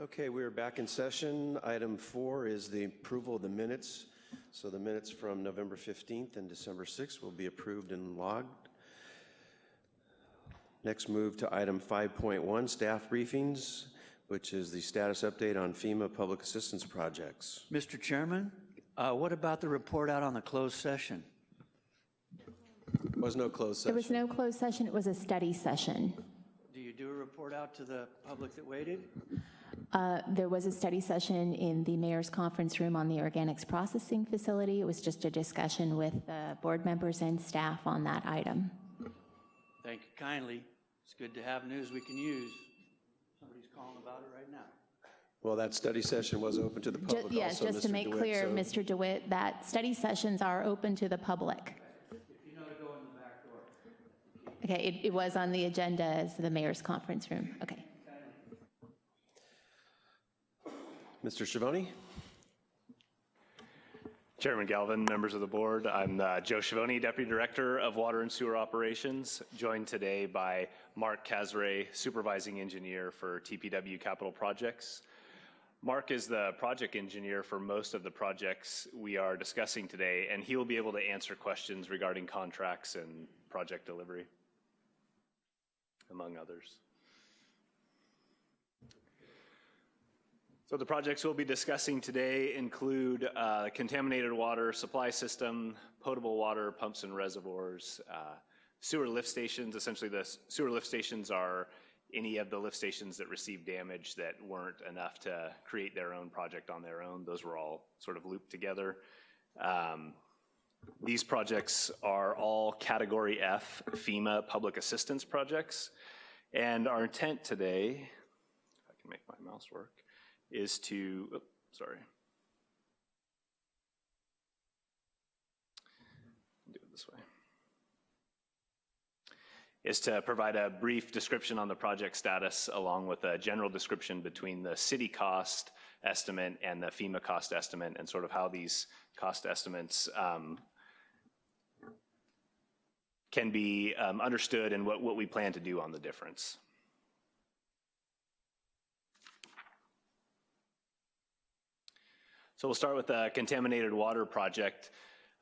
Okay, we are back in session. Item four is the approval of the minutes. So the minutes from November 15th and December 6th will be approved and logged. Next, move to item 5.1, staff briefings, which is the status update on FEMA public assistance projects. Mr. Chairman, uh, what about the report out on the closed session? Was no closed There session. was no closed session, it was a study session. Do you do a report out to the public that waited? Uh, There was a study session in the mayor's conference room on the organics processing facility. It was just a discussion with the board members and staff on that item. Thank you kindly. It's good to have news we can use. Somebody's calling about it right now. Well, that study session was open to the Ju- public Yes, also, just to make DeWitt, clear, so- Mr. DeWitt, that study sessions are open to the public. If you know to go in the back door. Okay, it- it was on the agenda as the mayor's conference room. Okay. Mr. Schiavone? Chairman Galvin, members of the board, I'm uh, Joe Schiavone, Deputy Director of Water and Sewer Operations, joined today by Mark Casray, Supervising Engineer for TPW Capital Projects. Mark is the project engineer for most of the projects we are discussing today, and he will be able to answer questions regarding contracts and project delivery, among others. So the projects we'll be discussing today include uh, contaminated water supply system, potable water pumps and reservoirs, uh, sewer lift stations. Essentially, the sewer lift stations are any of the lift stations that received damage that weren't enough to create their own project on their own. Those were all sort of looped together. Um, these projects are all Category F FEMA public assistance projects. And our intent today, if I can make my mouse work, is to, sorry. Do it this way. Is to provide a brief description on the project status along with a general description between the city cost estimate and the FEMA cost estimate and sort of how these cost estimates um, can be um, understood and what, what we plan to do on the difference. So we'll start with the contaminated water project.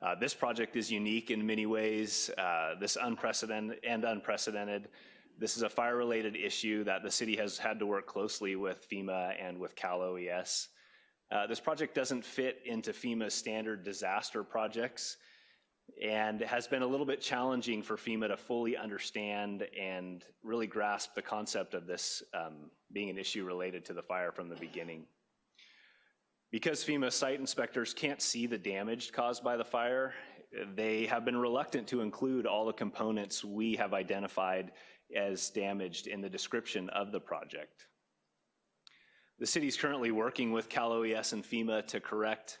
Uh, this project is unique in many ways, uh, this unprecedented and unprecedented. This is a fire-related issue that the city has had to work closely with FEMA and with Cal OES. Uh, this project doesn't fit into FEMA's standard disaster projects and has been a little bit challenging for FEMA to fully understand and really grasp the concept of this um, being an issue related to the fire from the beginning. Because FEMA site inspectors can't see the damage caused by the fire, they have been reluctant to include all the components we have identified as damaged in the description of the project. The city is currently working with Cal OES and FEMA to correct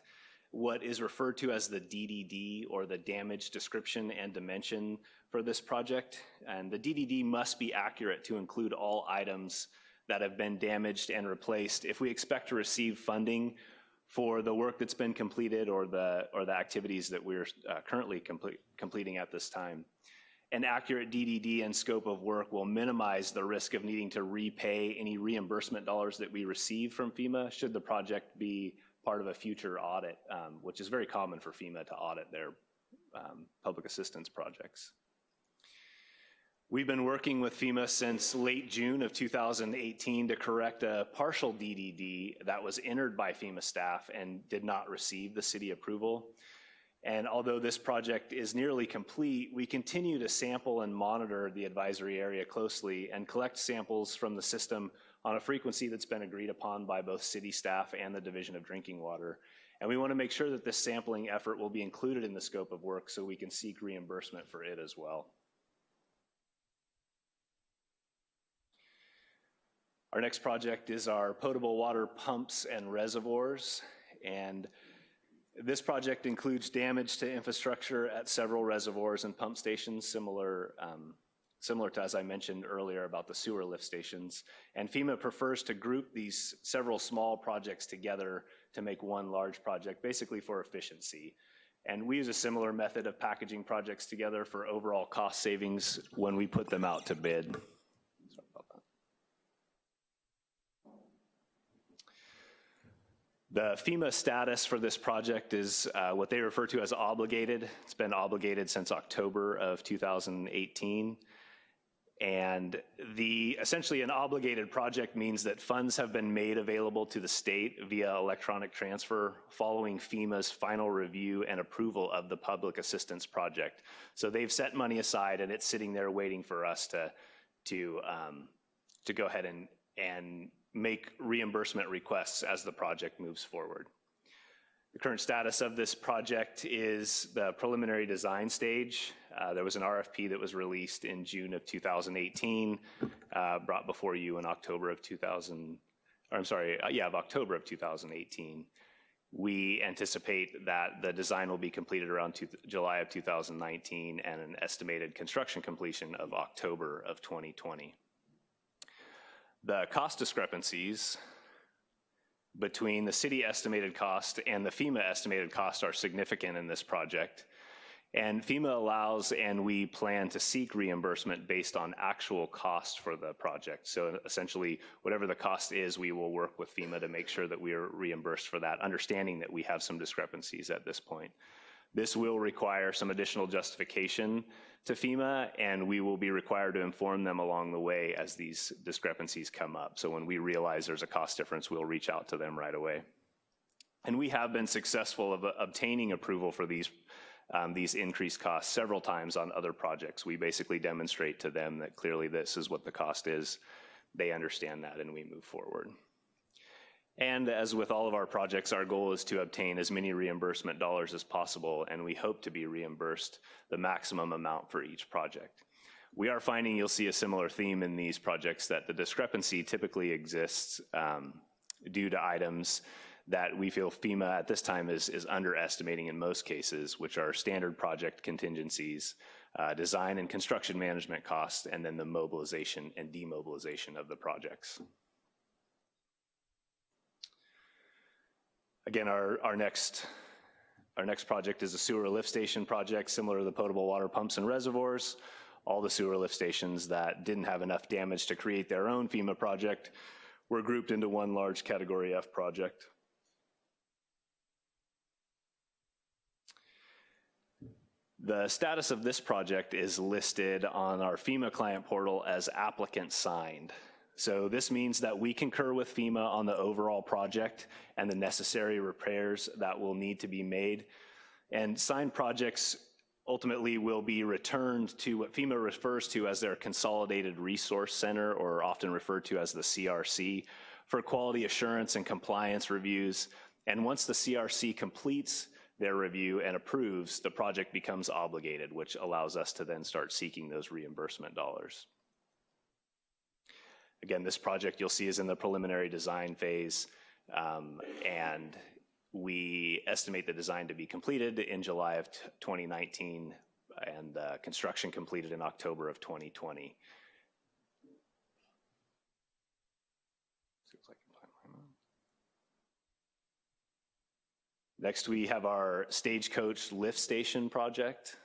what is referred to as the DDD or the damage description and dimension for this project. And the DDD must be accurate to include all items that have been damaged and replaced if we expect to receive funding for the work that's been completed or the, or the activities that we're uh, currently complete, completing at this time. An accurate DDD and scope of work will minimize the risk of needing to repay any reimbursement dollars that we receive from FEMA should the project be part of a future audit, um, which is very common for FEMA to audit their um, public assistance projects. We've been working with FEMA since late June of 2018 to correct a partial DDD that was entered by FEMA staff and did not receive the city approval. And although this project is nearly complete, we continue to sample and monitor the advisory area closely and collect samples from the system on a frequency that's been agreed upon by both city staff and the Division of Drinking Water. And we want to make sure that this sampling effort will be included in the scope of work so we can seek reimbursement for it as well. Our next project is our potable water pumps and reservoirs. And this project includes damage to infrastructure at several reservoirs and pump stations, similar, um, similar to as I mentioned earlier about the sewer lift stations. And FEMA prefers to group these several small projects together to make one large project, basically for efficiency. And we use a similar method of packaging projects together for overall cost savings when we put them out to bid. Sorry about that. The FEMA status for this project is uh, what they refer to as obligated. It's been obligated since October of 2018. And the, essentially an obligated project means that funds have been made available to the state via electronic transfer following FEMA's final review and approval of the public assistance project. So they've set money aside and it's sitting there waiting for us to, to, um, to go ahead and, and make reimbursement requests as the project moves forward. The current status of this project is the preliminary design stage. Uh, there was an RFP that was released in June of 2018, uh, brought before you in October of 2000, or I'm sorry, uh, yeah, of October of 2018. We anticipate that the design will be completed around two, July of 2019 and an estimated construction completion of October of 2020. The cost discrepancies between the city estimated cost and the FEMA estimated cost are significant in this project. And FEMA allows and we plan to seek reimbursement based on actual cost for the project. So essentially, whatever the cost is, we will work with FEMA to make sure that we are reimbursed for that, understanding that we have some discrepancies at this point. This will require some additional justification to FEMA, and we will be required to inform them along the way as these discrepancies come up. So when we realize there's a cost difference, we'll reach out to them right away. And we have been successful of uh, obtaining approval for these, um, these increased costs several times on other projects. We basically demonstrate to them that clearly this is what the cost is. They understand that and we move forward. And as with all of our projects, our goal is to obtain as many reimbursement dollars as possible, and we hope to be reimbursed the maximum amount for each project. We are finding you'll see a similar theme in these projects that the discrepancy typically exists um, due to items that we feel FEMA at this time is, is underestimating in most cases, which are standard project contingencies, uh, design and construction management costs, and then the mobilization and demobilization of the projects. Again, our, our next our next project is a sewer lift station project similar to the potable water pumps and reservoirs. All the sewer lift stations that didn't have enough damage to create their own FEMA project were grouped into one large category F project. The status of this project is listed on our FEMA client portal as applicant signed. So this means that we concur with FEMA on the overall project and the necessary repairs that will need to be made. And signed projects ultimately will be returned to what FEMA refers to as their Consolidated Resource Center, or often referred to as the CRC, for quality assurance and compliance reviews. And once the CRC completes their review and approves, the project becomes obligated, which allows us to then start seeking those reimbursement dollars. Again, this project you'll see is in the preliminary design phase, um, and we estimate the design to be completed in July of 2019 and uh, construction completed in October of 2020. Next, we have our Stagecoach lift station project.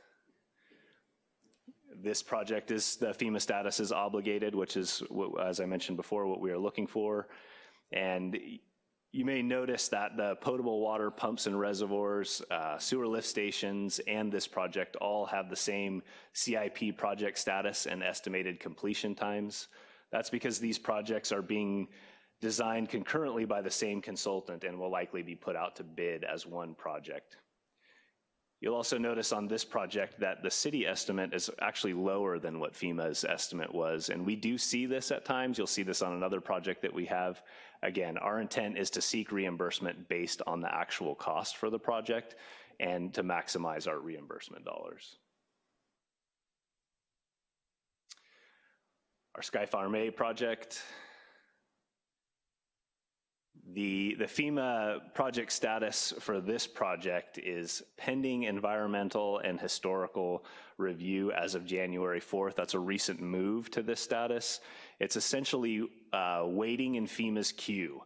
This project is, the FEMA status is obligated, which is, as I mentioned before, what we are looking for. And you may notice that the potable water pumps and reservoirs, uh, sewer lift stations, and this project all have the same CIP project status and estimated completion times. That's because these projects are being designed concurrently by the same consultant and will likely be put out to bid as one project. You'll also notice on this project that the city estimate is actually lower than what FEMA's estimate was. And we do see this at times. You'll see this on another project that we have. Again, our intent is to seek reimbursement based on the actual cost for the project and to maximize our reimbursement dollars. Our Sky Farm A project, the, the FEMA project status for this project is pending environmental and historical review as of January 4th. That's a recent move to this status. It's essentially uh, waiting in FEMA's queue.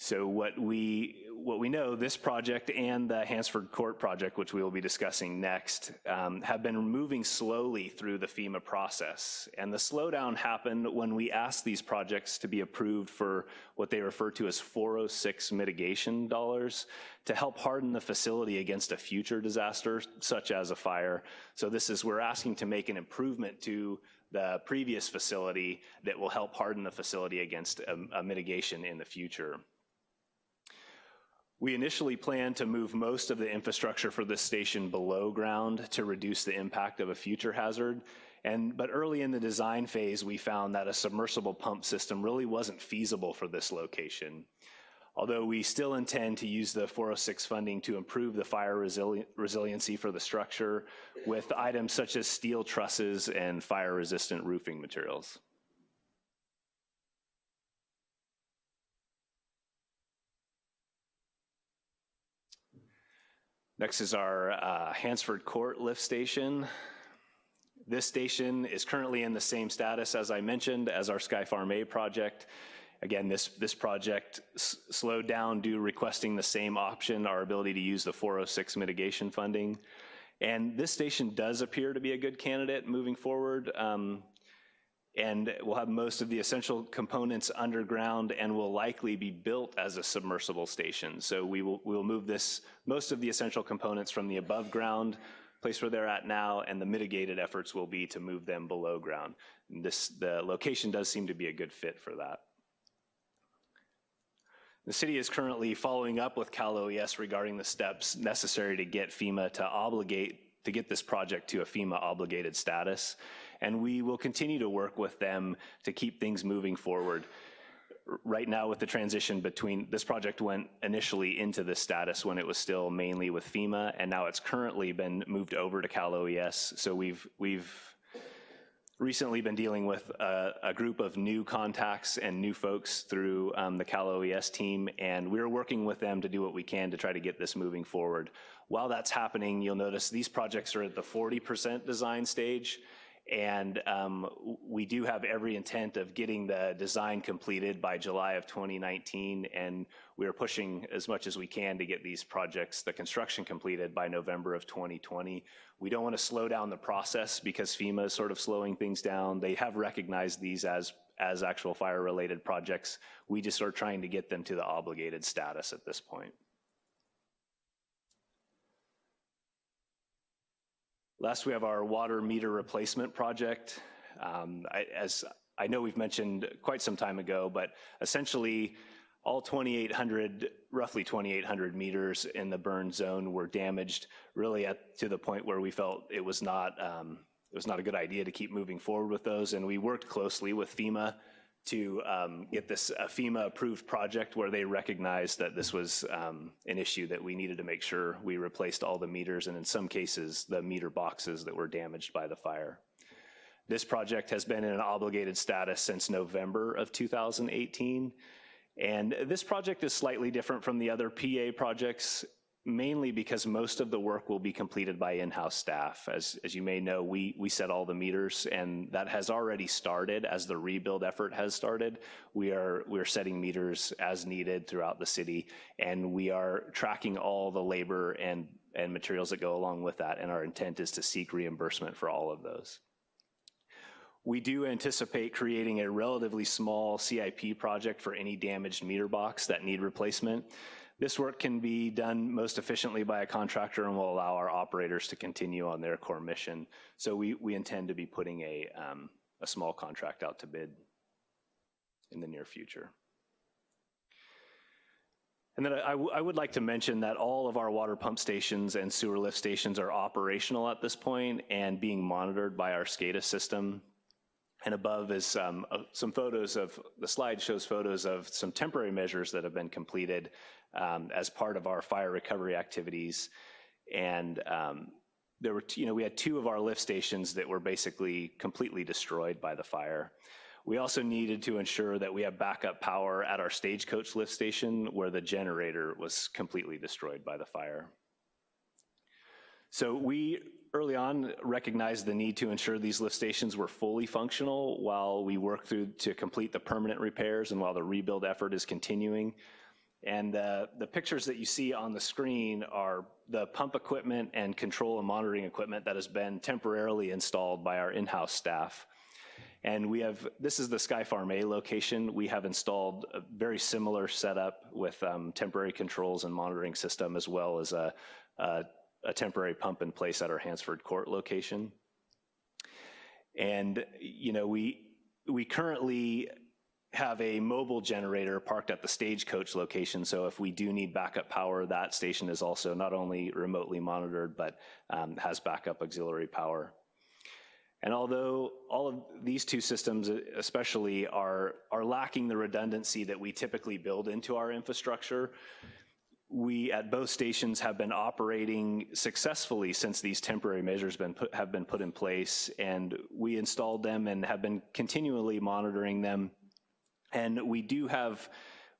So what we, what we know, this project and the Hansford Court project, which we will be discussing next, um, have been moving slowly through the FEMA process. And the slowdown happened when we asked these projects to be approved for what they refer to as 406 mitigation dollars to help harden the facility against a future disaster, such as a fire. So this is, we're asking to make an improvement to the previous facility that will help harden the facility against a, a mitigation in the future. We initially planned to move most of the infrastructure for this station below ground to reduce the impact of a future hazard. And, but early in the design phase, we found that a submersible pump system really wasn't feasible for this location. Although we still intend to use the 406 funding to improve the fire resili resiliency for the structure with items such as steel trusses and fire-resistant roofing materials. Next is our uh, Hansford Court lift station. This station is currently in the same status, as I mentioned, as our Sky Farm A project. Again, this, this project slowed down due requesting the same option, our ability to use the 406 mitigation funding. And this station does appear to be a good candidate moving forward. Um, and we'll have most of the essential components underground and will likely be built as a submersible station. So we will, we will move this, most of the essential components from the above ground place where they're at now, and the mitigated efforts will be to move them below ground. And this, the location does seem to be a good fit for that. The city is currently following up with Cal OES regarding the steps necessary to get FEMA to obligate, to get this project to a FEMA obligated status and we will continue to work with them to keep things moving forward. Right now with the transition between, this project went initially into this status when it was still mainly with FEMA, and now it's currently been moved over to Cal OES. So we've, we've recently been dealing with a, a, group of new contacts and new folks through um, the Cal OES team, and we're working with them to do what we can to try to get this moving forward. While that's happening, you'll notice these projects are at the 40% design stage, and um, we do have every intent of getting the design completed by July of 2019, and we are pushing as much as we can to get these projects, the construction completed by November of 2020. We don't want to slow down the process because FEMA is sort of slowing things down. They have recognized these as as actual fire-related projects. We just are trying to get them to the obligated status at this point. Last, we have our water meter replacement project. Um, I, as I know we've mentioned quite some time ago, but essentially all 2,800, roughly 2,800 meters in the burn zone were damaged really at, to the point where we felt it was not, um, it was not a good idea to keep moving forward with those. And we worked closely with FEMA to um, get this FEMA approved project where they recognized that this was um, an issue that we needed to make sure we replaced all the meters and in some cases the meter boxes that were damaged by the fire. This project has been in an obligated status since November of 2018 and this project is slightly different from the other PA projects mainly because most of the work will be completed by in-house staff. As, as you may know, we, we set all the meters and that has already started as the rebuild effort has started. We are, we are setting meters as needed throughout the city and we are tracking all the labor and, and materials that go along with that and our intent is to seek reimbursement for all of those. We do anticipate creating a relatively small CIP project for any damaged meter box that need replacement. This work can be done most efficiently by a contractor and will allow our operators to continue on their core mission. So we, we intend to be putting a, um, a small contract out to bid in the near future. And then I, I would like to mention that all of our water pump stations and sewer lift stations are operational at this point and being monitored by our SCADA system. And above is um, uh, some photos of, the slide shows photos of some temporary measures that have been completed um, as part of our fire recovery activities. And um, there were, you know, we had two of our lift stations that were basically completely destroyed by the fire. We also needed to ensure that we have backup power at our stagecoach lift station where the generator was completely destroyed by the fire. So we early on recognized the need to ensure these lift stations were fully functional while we work through to complete the permanent repairs and while the rebuild effort is continuing. And uh, the pictures that you see on the screen are the pump equipment and control and monitoring equipment that has been temporarily installed by our in-house staff. And we have, this is the Sky Farm A location. We have installed a very similar setup with um, temporary controls and monitoring system as well as a, a, a temporary pump in place at our Hansford Court location. And, you know, we, we currently have a mobile generator parked at the stagecoach location. So if we do need backup power, that station is also not only remotely monitored, but um, has backup auxiliary power. And although all of these two systems especially are, are lacking the redundancy that we typically build into our infrastructure, we at both stations have been operating successfully since these temporary measures been put, have been put in place and we installed them and have been continually monitoring them and we do have,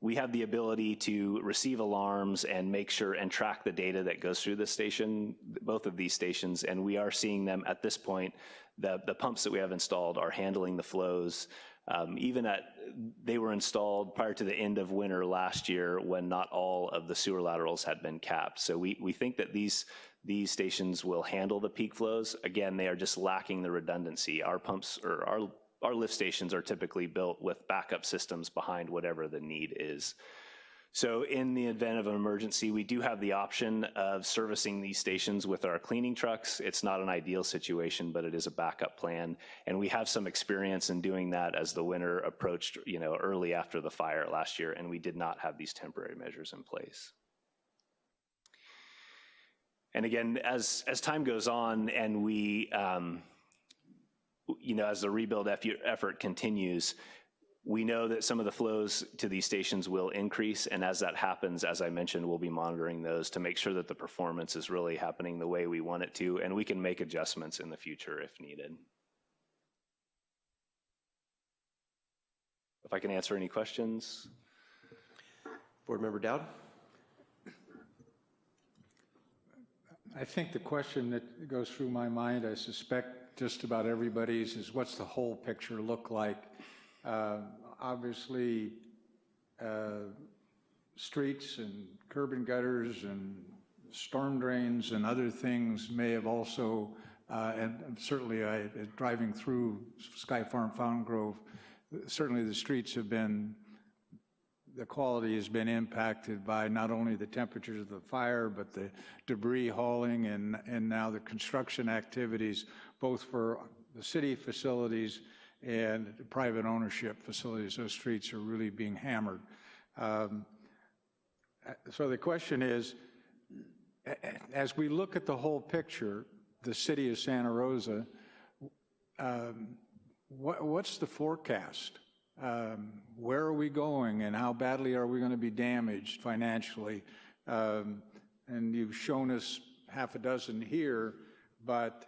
we have the ability to receive alarms and make sure and track the data that goes through the station, both of these stations, and we are seeing them at this point. The, the pumps that we have installed are handling the flows. Um, even at, they were installed prior to the end of winter last year when not all of the sewer laterals had been capped. So we, we think that these, these stations will handle the peak flows. Again, they are just lacking the redundancy. Our pumps, or our our lift stations are typically built with backup systems behind whatever the need is. So in the event of an emergency, we do have the option of servicing these stations with our cleaning trucks. It's not an ideal situation, but it is a backup plan. And we have some experience in doing that as the winter approached, you know, early after the fire last year, and we did not have these temporary measures in place. And again, as, as time goes on and we, um, you know, as the rebuild effort continues, we know that some of the flows to these stations will increase, and as that happens, as I mentioned, we'll be monitoring those to make sure that the performance is really happening the way we want it to, and we can make adjustments in the future if needed. If I can answer any questions. Board Member Dowd? I think the question that goes through my mind, I suspect just about everybody's is what's the whole picture look like? Uh, obviously, uh, streets and curb and gutters and storm drains and other things may have also, uh, and certainly I, driving through Sky Farm Fountain Grove, certainly the streets have been the quality has been impacted by not only the temperatures of the fire, but the debris hauling and, and now the construction activities, both for the city facilities and private ownership facilities. Those streets are really being hammered. Um, so the question is, as we look at the whole picture, the city of Santa Rosa, um, what, what's the forecast? um, where are we going and how badly are we going to be damaged financially? Um, and you've shown us half a dozen here, but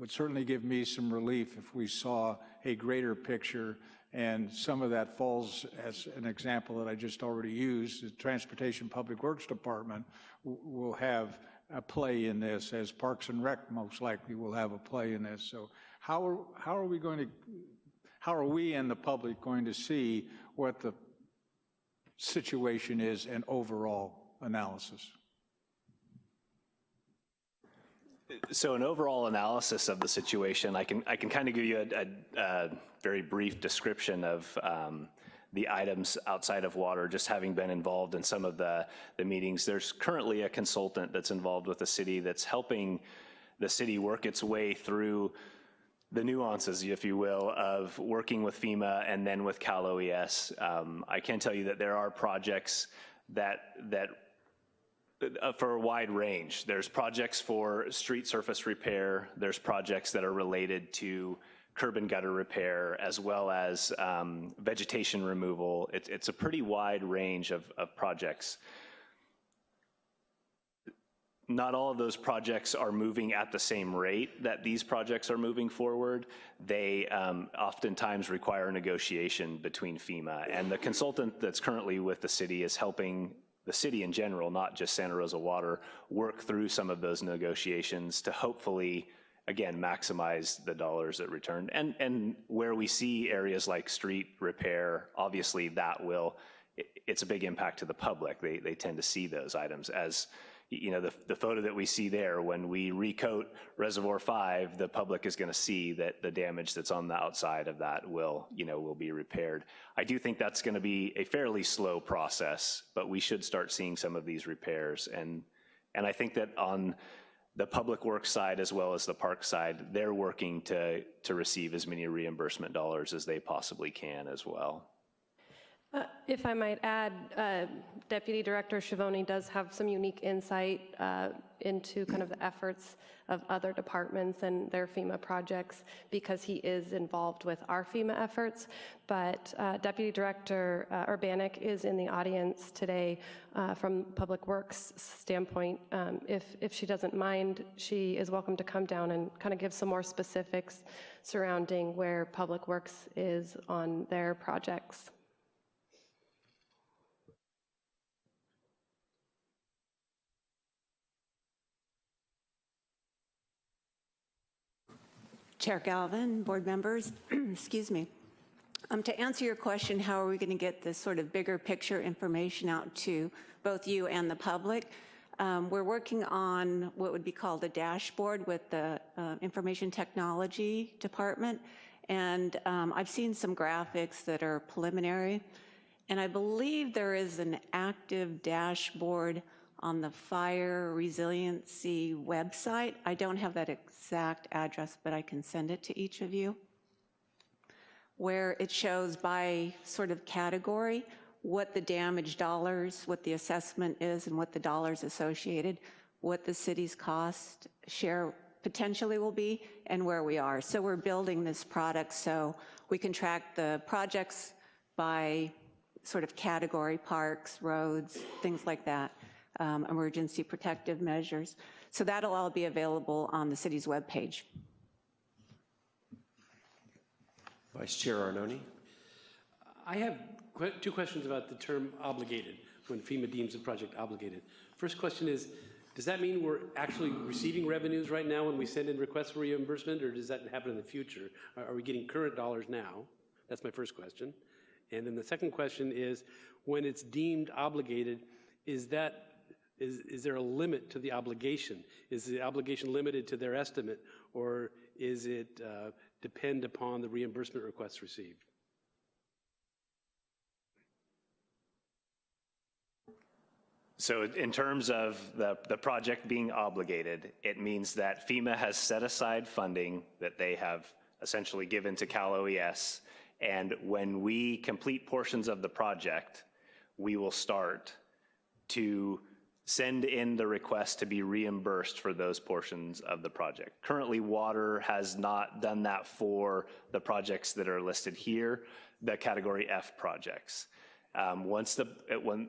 would certainly give me some relief if we saw a greater picture and some of that falls as an example that I just already used. The Transportation Public Works Department will have a play in this, as Parks and Rec most likely will have a play in this. So how are, how are we going to how are we and the public going to see what the situation is and overall analysis? So an overall analysis of the situation, I can I can kind of give you a, a, a very brief description of um, the items outside of water, just having been involved in some of the, the meetings. There's currently a consultant that's involved with the city that's helping the city work its way through the nuances, if you will, of working with FEMA and then with Cal OES. Um, I can tell you that there are projects that that uh, for a wide range. There's projects for street surface repair. There's projects that are related to curb and gutter repair, as well as um, vegetation removal. It, it's a pretty wide range of, of projects not all of those projects are moving at the same rate that these projects are moving forward. They um, oftentimes require negotiation between FEMA. And the consultant that's currently with the city is helping the city in general, not just Santa Rosa Water, work through some of those negotiations to hopefully, again, maximize the dollars that return. And, and where we see areas like street repair, obviously that will it, it's a big impact to the public. They, they tend to see those items as, you know, the, the photo that we see there, when we recoat Reservoir 5, the public is going to see that the damage that's on the outside of that will, you know, will be repaired. I do think that's going to be a fairly slow process, but we should start seeing some of these repairs. And, and I think that on the public works side as well as the park side, they're working to, to receive as many reimbursement dollars as they possibly can as well. Uh, If I might add, uh, Deputy Director Schiavone does have some unique insight uh, into kind of the efforts of other departments and their FEMA projects because he is involved with our FEMA efforts. But uh, Deputy Director uh, Urbanik is in the audience today from Public Works standpoint. Um, If, if she doesn't mind, she is welcome to come down and kind of give some more specifics surrounding where Public Works is on their projects. Chair Galvin, board members, excuse me. Um, To answer your question, how are we going to get this sort of bigger picture information out to both you and the public? Um, We're working on what would be called a dashboard with the uh, Information Technology Department, and um, I've seen some graphics that are preliminary, and I believe there is an active dashboard on the fire resiliency website. I don't have that exact address, but I can send it to each of you, where it shows by sort of category what the damage dollars, what the assessment is, and what the dollars associated, what the city's cost share potentially will be, and where we are. So we're building this product so we can track the projects by sort of category, parks, roads, things like that um, emergency protective measures. So that'll all be available on the city's webpage. Vice Chair Arnone? I have que- two questions about the term obligated, when FEMA deems a project obligated. First question is, does that mean we're actually receiving revenues right now when we send in requests for reimbursement, or does that happen in the future? Are are we getting current dollars now? That's my first question. And then the second question is, when it's deemed obligated, is that, is, is there a limit to the obligation? Is the obligation limited to their estimate, or is it uh, depend upon the reimbursement requests received? So in terms of the, the project being obligated, it means that FEMA has set aside funding that they have essentially given to Cal OES. And when we complete portions of the project, we will start to send in the request to be reimbursed for those portions of the project. Currently, water has not done that for the projects that are listed here, the category F projects. Um, once the, when,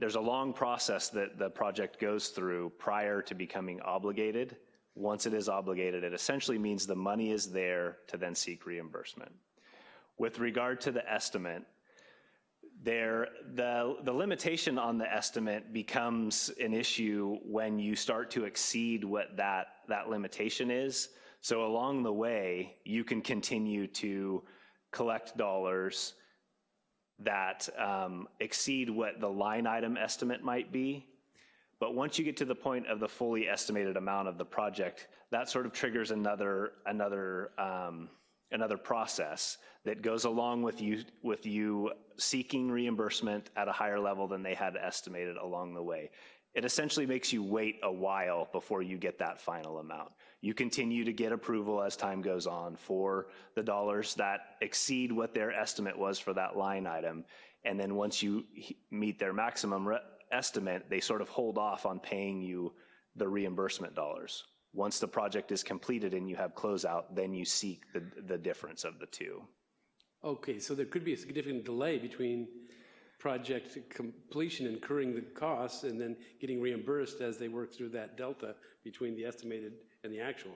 there's a long process that the project goes through prior to becoming obligated. Once it is obligated, it essentially means the money is there to then seek reimbursement. With regard to the estimate, there, the, the limitation on the estimate becomes an issue when you start to exceed what that, that limitation is. So along the way, you can continue to collect dollars that um, exceed what the line item estimate might be. But once you get to the point of the fully estimated amount of the project, that sort of triggers another, another, um, another process that goes along with you, with you seeking reimbursement at a higher level than they had estimated along the way. It essentially makes you wait a while before you get that final amount. You continue to get approval as time goes on for the dollars that exceed what their estimate was for that line item. And then once you meet their maximum estimate, they sort of hold off on paying you the reimbursement dollars. Once the project is completed and you have closeout, then you seek the, the difference of the two. Okay, so there could be a significant delay between project completion, incurring the costs, and then getting reimbursed as they work through that delta between the estimated and the actual.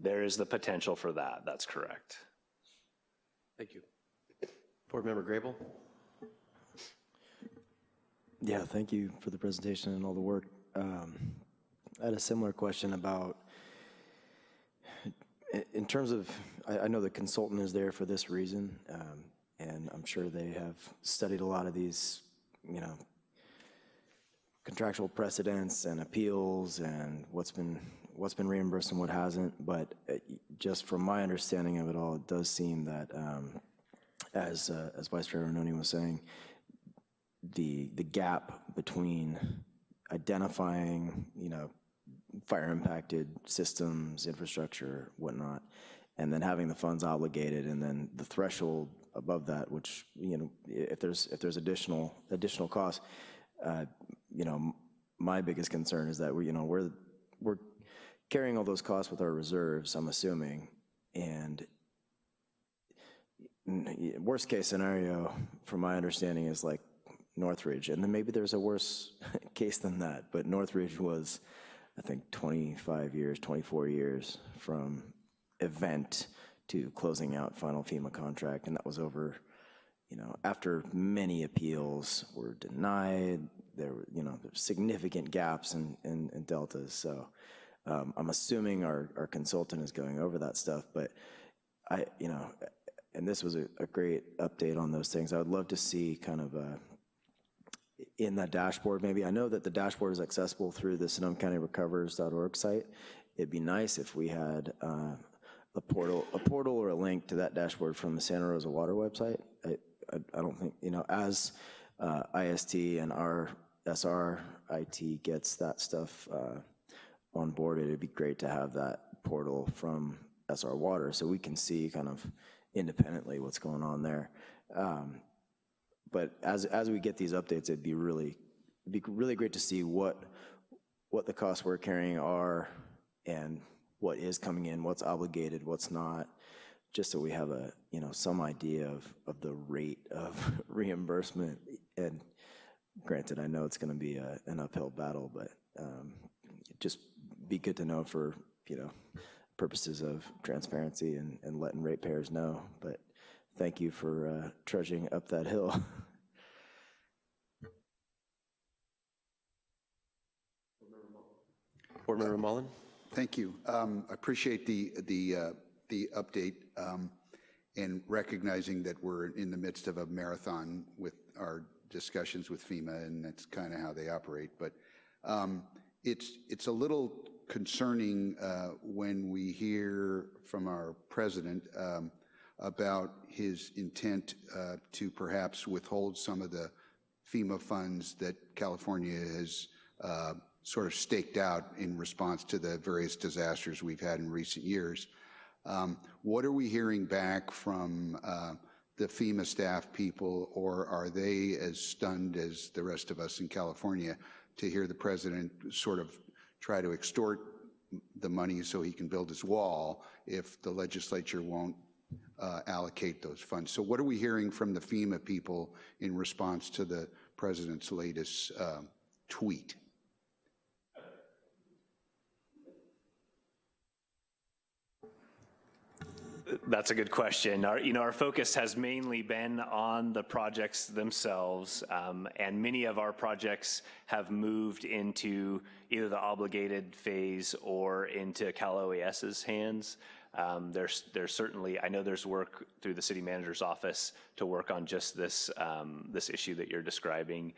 There is the potential for that, that's correct. Thank you. Board Member Grable? Yeah, thank you for the presentation and all the work. Um, I had a similar question about, i- in terms of, I, I know the consultant is there for this reason, um, and I'm sure they have studied a lot of these you know, contractual precedents and appeals and what's been, what's been reimbursed and what hasn't. But uh, just from my understanding of it all, it does seem that, um, as, uh, as Vice Chair Arnone was saying, the, the gap between identifying, you know, fire impacted systems, infrastructure, whatnot, and then having the funds obligated, and then the threshold above that, which, you know, if there's, if there's additional, additional costs, uh, you know, my biggest concern is that we, you know, we're, we're carrying all those costs with our reserves, I'm assuming, and worst case scenario, from my understanding, is like Northridge, and then maybe there's a worse case than that, but Northridge was, I think, 25 years, 24 years from event to closing out final FEMA contract, and that was over, you know, after many appeals were denied, there were, you know, significant gaps in, in, in deltas, so um, I'm assuming our, our consultant is going over that stuff, but I, you know, and this was a, a great update on those things. I would love to see kind of a, in that dashboard maybe. I know that the dashboard is accessible through the Sonoma County Recovers.org site. It'd be nice if we had uh, a portal, a portal or a link to that dashboard from the Santa Rosa Water website. I, I, I don't think, you know, as uh, IST and our SR IT gets that stuff uh, on board, it'd be great to have that portal from SR Water so we can see kind of independently what's going on there. Um, but as, as we get these updates, it'd be really, it'd be really great to see what, what the costs we're carrying are and what is coming in, what's obligated, what's not, just so we have a, you know, some idea of, of the rate of reimbursement. And granted, I know it's gonna be a, an uphill battle, but um, just be good to know for, you know, purposes of transparency and, and letting ratepayers know. But thank you for uh, trudging up that hill. Board Member Mullen? Thank you. Um, I appreciate the, the, uh, the update um, and recognizing that we're in the midst of a marathon with our discussions with FEMA, and that's kind of how they operate. But um, it's, it's a little concerning uh, when we hear from our president um, about his intent uh, to perhaps withhold some of the FEMA funds that California has uh, sort of staked out in response to the various disasters we've had in recent years. Um, What are we hearing back from uh, the FEMA staff people, or are they as stunned as the rest of us in California to hear the president sort of try to extort the money so he can build his wall if the legislature won't uh, allocate those funds? So what are we hearing from the FEMA people in response to the president's latest um, tweet? That's a good question. Our, you know, our focus has mainly been on the projects themselves, um, and many of our projects have moved into either the obligated phase or into Cal OES's hands. Um, there's, there's certainly, I know there's work through the city manager's office to work on just this, um, this issue that you're describing.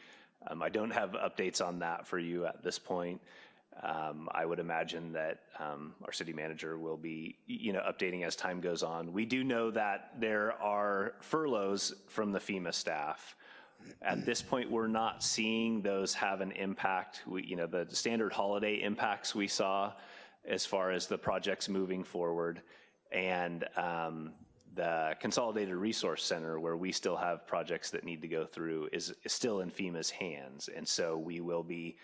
Um, I don't have updates on that for you at this point. Um, I would imagine that um, our city manager will be, you know, updating as time goes on. We do know that there are furloughs from the FEMA staff. At this point, we're not seeing those have an impact. We, you know, the standard holiday impacts we saw as far as the projects moving forward, and um, the Consolidated Resource Center, where we still have projects that need to go through, is, is still in FEMA's hands, and so we will be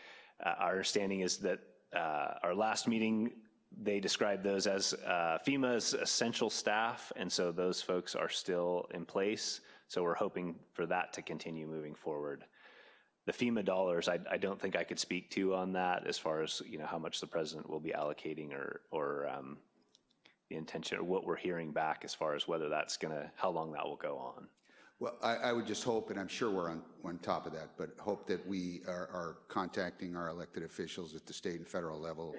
uh, Our understanding is that uh, our last meeting, they described those as uh, FEMA's essential staff, and so those folks are still in place. So we're hoping for that to continue moving forward. The FEMA dollars, I, I don't think I could speak to on that as far as, you know, how much the president will be allocating or, or um, the intention, or what we're hearing back as far as whether that's gonna, how long that will go on. Well, I, I would just hope, and I'm sure we're on, on top of that, but hope that we are, are contacting our elected officials at the state and federal level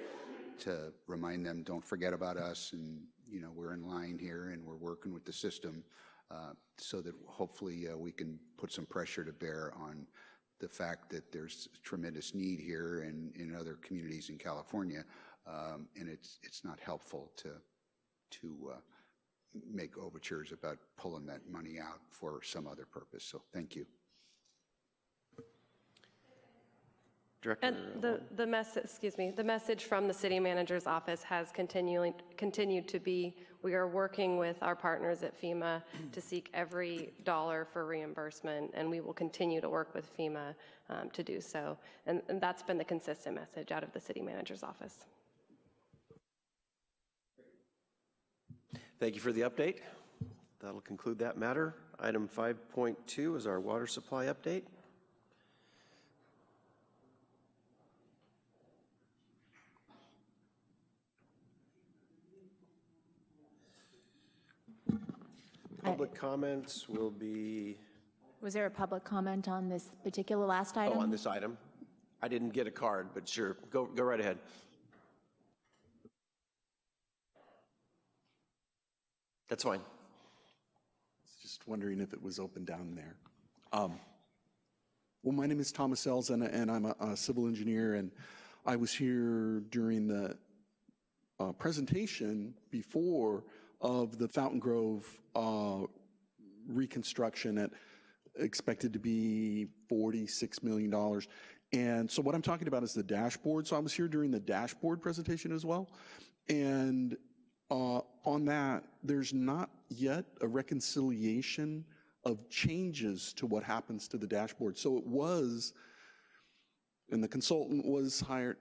to remind them, don't forget about us, and, you know, we're in line here, and we're working with the system, uh, so that hopefully uh, we can put some pressure to bear on the fact that there's tremendous need here and in other communities in California, um, and it's, it's not helpful to, to uh, make overtures about pulling that money out for some other purpose. So thank you. Director, And the, the message, excuse me, the message from the city manager's office has continuing, continued to be, we are working with our partners at FEMA to seek every dollar for reimbursement, and we will continue to work with FEMA um, to do so. And, and that's been the consistent message out of the city manager's office. thank you for the update. That'll conclude that matter. Item 5.2 is our water supply update. Public comments will be, Was there a public comment on this particular last oh, item? on this item. I didn't get a card, but sure, go, go right ahead. That's fine. Just wondering if it was open down there. Um, Well, my name is Thomas Ells, and, and I'm a, a civil engineer, and I was here during the uh, presentation before of the Fountain Grove uh, reconstruction at expected to be $46 million. And so what I'm talking about is the dashboard. So I was here during the dashboard presentation as well. And uh, on that, there's not yet a reconciliation of changes to what happens to the dashboard. So it was, and the consultant was hired,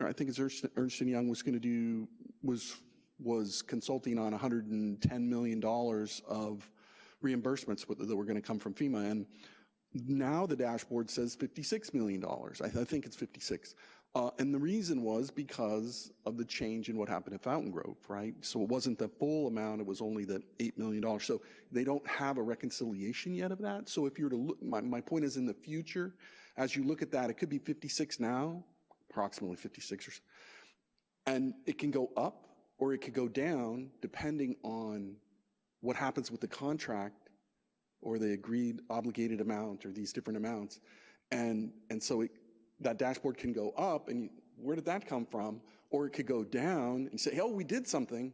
I think it's Ernst, Ernst Young was going to do, was, was consulting on $110 million of reimbursements that were going to come from FEMA. And now the dashboard says $56 million. I, I think it's 56. Uh, and the reason was because of the change in what happened at Fountain Grove, right? So it wasn't the full amount, it was only the $8 million. So they don't have a reconciliation yet of that. So if you're to look, my, my point is in the future, as you look at that, it could be 56 now, approximately 56 or so. And it can go up or it could go down depending on what happens with the contract or the agreed obligated amount or these different amounts. And, and so it, that dashboard can go up and you, where did that come from? Or it could go down and say, oh, we did something,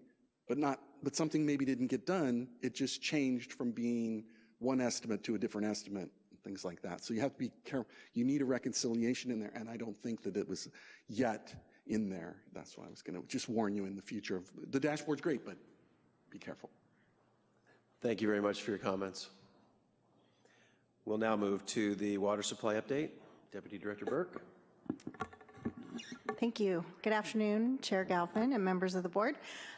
but not, but something maybe didn't get done. It just changed from being one estimate to a different estimate, things like that. So you have to be careful. You need a reconciliation in there, and I don't think that it was yet in there. That's why I was gonna just warn you in the future. of The dashboard's great, but be careful. Thank you very much for your comments. We'll now move to the water supply update. Deputy Director Burke. Thank you. Good afternoon, Chair Galvin and members of the board.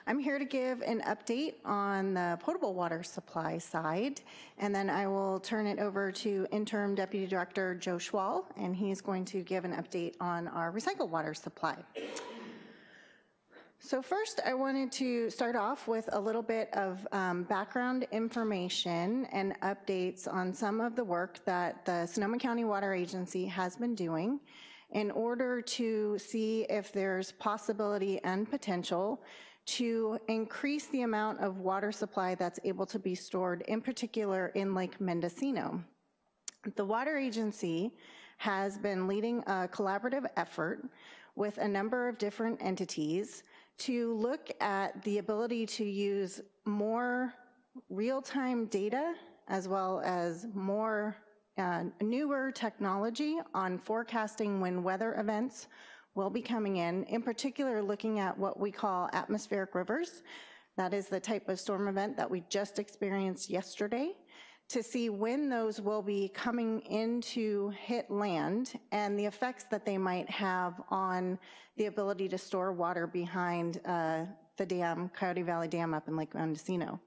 I'm here to give an update on the potable water supply side, and then I will turn it over to Interim Deputy Director Joe Schwal, and he's going to give an update on our recycled water supply. So first, I wanted to start off with a little bit of um, background information and updates on some of the work that the Sonoma County Water Agency has been doing in order to see if there's possibility and potential to increase the amount of water supply that's able to be stored, in particular in Lake Mendocino. The Water Agency has been leading a collaborative effort with a number of different entities to look at the ability to use more real-time data as well as more uh, newer technology on forecasting when weather events will be coming in, in particular looking at what we call atmospheric rivers. That is the type of storm event that we just experienced yesterday to see when those will be coming into hit land and the effects that they might have on the ability to store water behind uh, the dam, Coyote Valley Dam up in Lake Mendocino.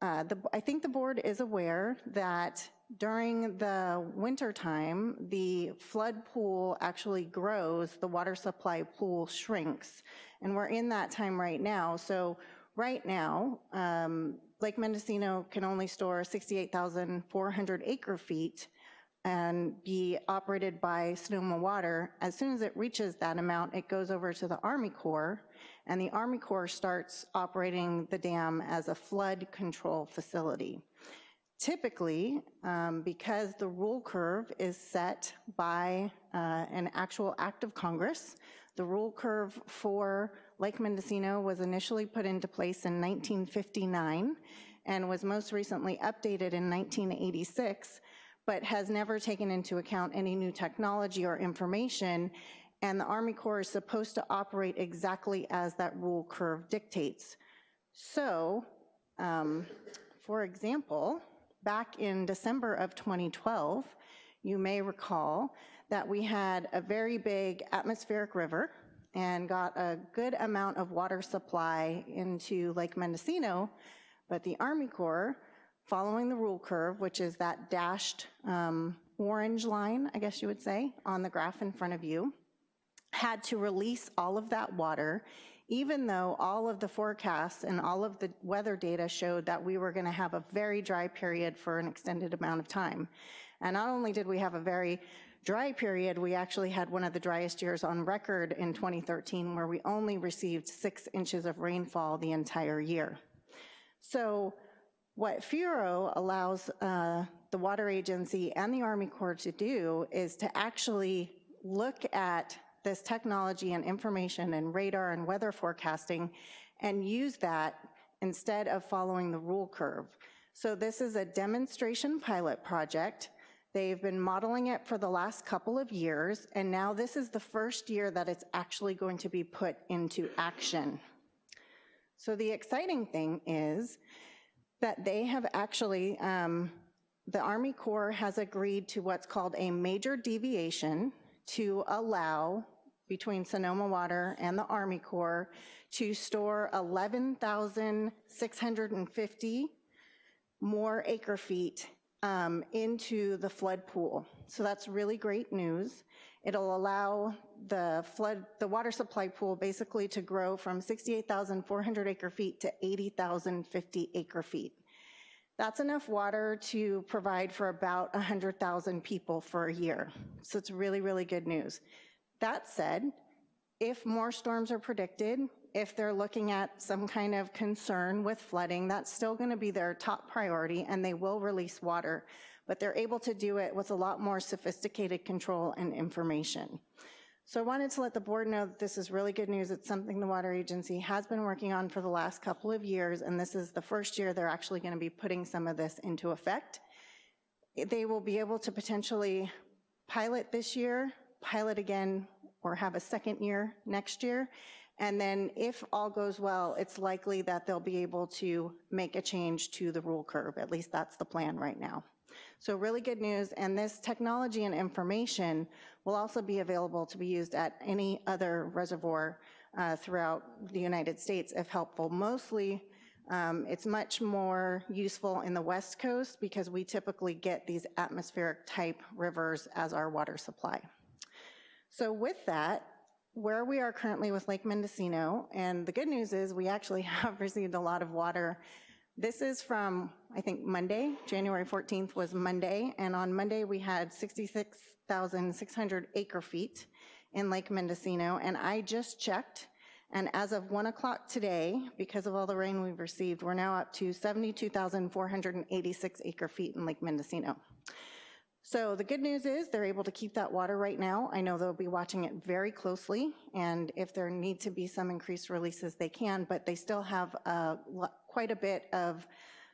Uh, the, I think the board is aware that during the winter time, the flood pool actually grows, the water supply pool shrinks, and we're in that time right now. So right now, um, Lake Mendocino can only store 68,400 acre feet and be operated by Sonoma Water. As soon as it reaches that amount, it goes over to the Army Corps, and the Army Corps starts operating the dam as a flood control facility. Typically, um, because the rule curve is set by uh, an actual act of Congress, the rule curve for Lake Mendocino was initially put into place in 1959 and was most recently updated in 1986, but has never taken into account any new technology or information, and the Army Corps is supposed to operate exactly as that rule curve dictates. So, um, for example, back in December of 2012, you may recall that we had a very big atmospheric river and got a good amount of water supply into Lake Mendocino, but the Army Corps, following the rule curve, which is that dashed um, orange line, I guess you would say, on the graph in front of you, had to release all of that water even though all of the forecasts and all of the weather data showed that we were gonna have a very dry period for an extended amount of time. And not only did we have a very dry period, we actually had one of the driest years on record in 2013 where we only received six inches of rainfall the entire year. So what FIRO allows uh, the Water Agency and the Army Corps to do is to actually look at this technology and information and radar and weather forecasting and use that instead of following the rule curve. So this is a demonstration pilot project. They've been modeling it for the last couple of years, and now this is the first year that it's actually going to be put into action. So the exciting thing is that they have actually, um, the Army Corps has agreed to what's called a major deviation to allow between Sonoma Water and the Army Corps to store 11,650 more acre feet um, into the flood pool. So that's really great news. It'll allow the flood, the water supply pool basically to grow from 68,400 acre feet to 80,050 acre feet. That's enough water to provide for about 100,000 people for a year. So it's really, really good news. That said, if more storms are predicted, if they're looking at some kind of concern with flooding, that's still gonna be their top priority and they will release water, but they're able to do it with a lot more sophisticated control and information. So I wanted to let the board know that this is really good news. It's something the Water Agency has been working on for the last couple of years, and this is the first year they're actually gonna be putting some of this into effect. They will be able to potentially pilot this year, pilot again or have a second year next year. And then if all goes well, it's likely that they'll be able to make a change to the rule curve. At least that's the plan right now. So really good news, and this technology and information will also be available to be used at any other reservoir uh, throughout the United States if helpful. Mostly, um, it's much more useful in the West Coast because we typically get these atmospheric type rivers as our water supply. So with that, where we are currently with Lake Mendocino, and the good news is we actually have received a lot of water. This is from, I think, Monday, January 14th was Monday, and on Monday we had 66,600 acre feet in Lake Mendocino, and I just checked, and as of one o'clock today, because of all the rain we've received, we're now up to 72,486 acre feet in Lake Mendocino. So the good news is they're able to keep that water right now. I know they'll be watching it very closely, and if there need to be some increased releases, they can, but they still have quite a bit of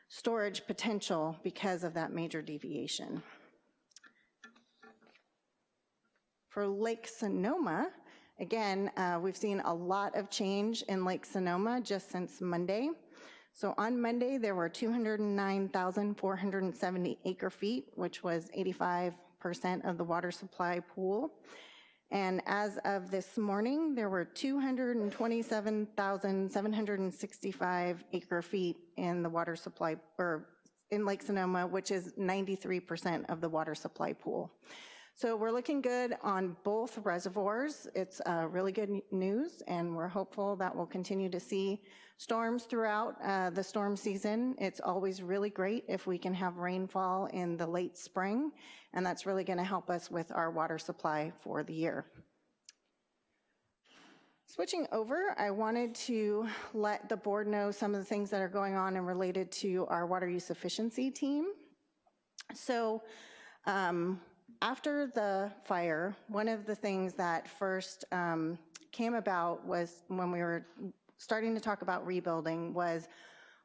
storage potential because of that major deviation. For Lake Sonoma, again, uh, we've seen a lot of change in Lake Sonoma just since Monday. So on Monday, there were 209,470 acre feet, which was 85% of the water supply pool. And as of this morning, there were 227,765 acre feet in the water supply, or in Lake Sonoma, which is 93% of the water supply pool. So we're looking good on both reservoirs. It's uh, really good news, and we're hopeful that we'll continue to see storms throughout uh, the storm season. It's always really great if we can have rainfall in the late spring, and that's really gonna help us with our water supply for the year. Switching over, I wanted to let the board know some of the things that are going on and related to our water use efficiency team. So um, after the fire, one of the things that first um, came about was when we were starting to talk about rebuilding was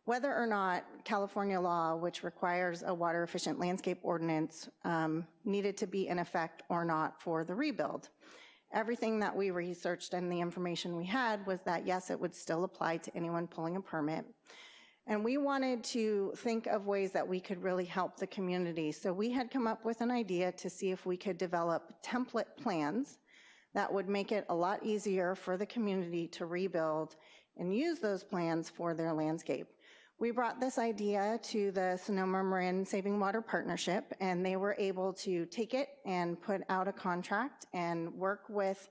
whether or not California law, which requires a water efficient landscape ordinance, um, needed to be in effect or not for the rebuild. Everything that we researched and the information we had was that yes, it would still apply to anyone pulling a permit. And we wanted to think of ways that we could really help the community. So we had come up with an idea to see if we could develop template plans that would make it a lot easier for the community to rebuild and use those plans for their landscape. We brought this idea to the Sonoma Marin Saving Water Partnership, and they were able to take it and put out a contract and work with,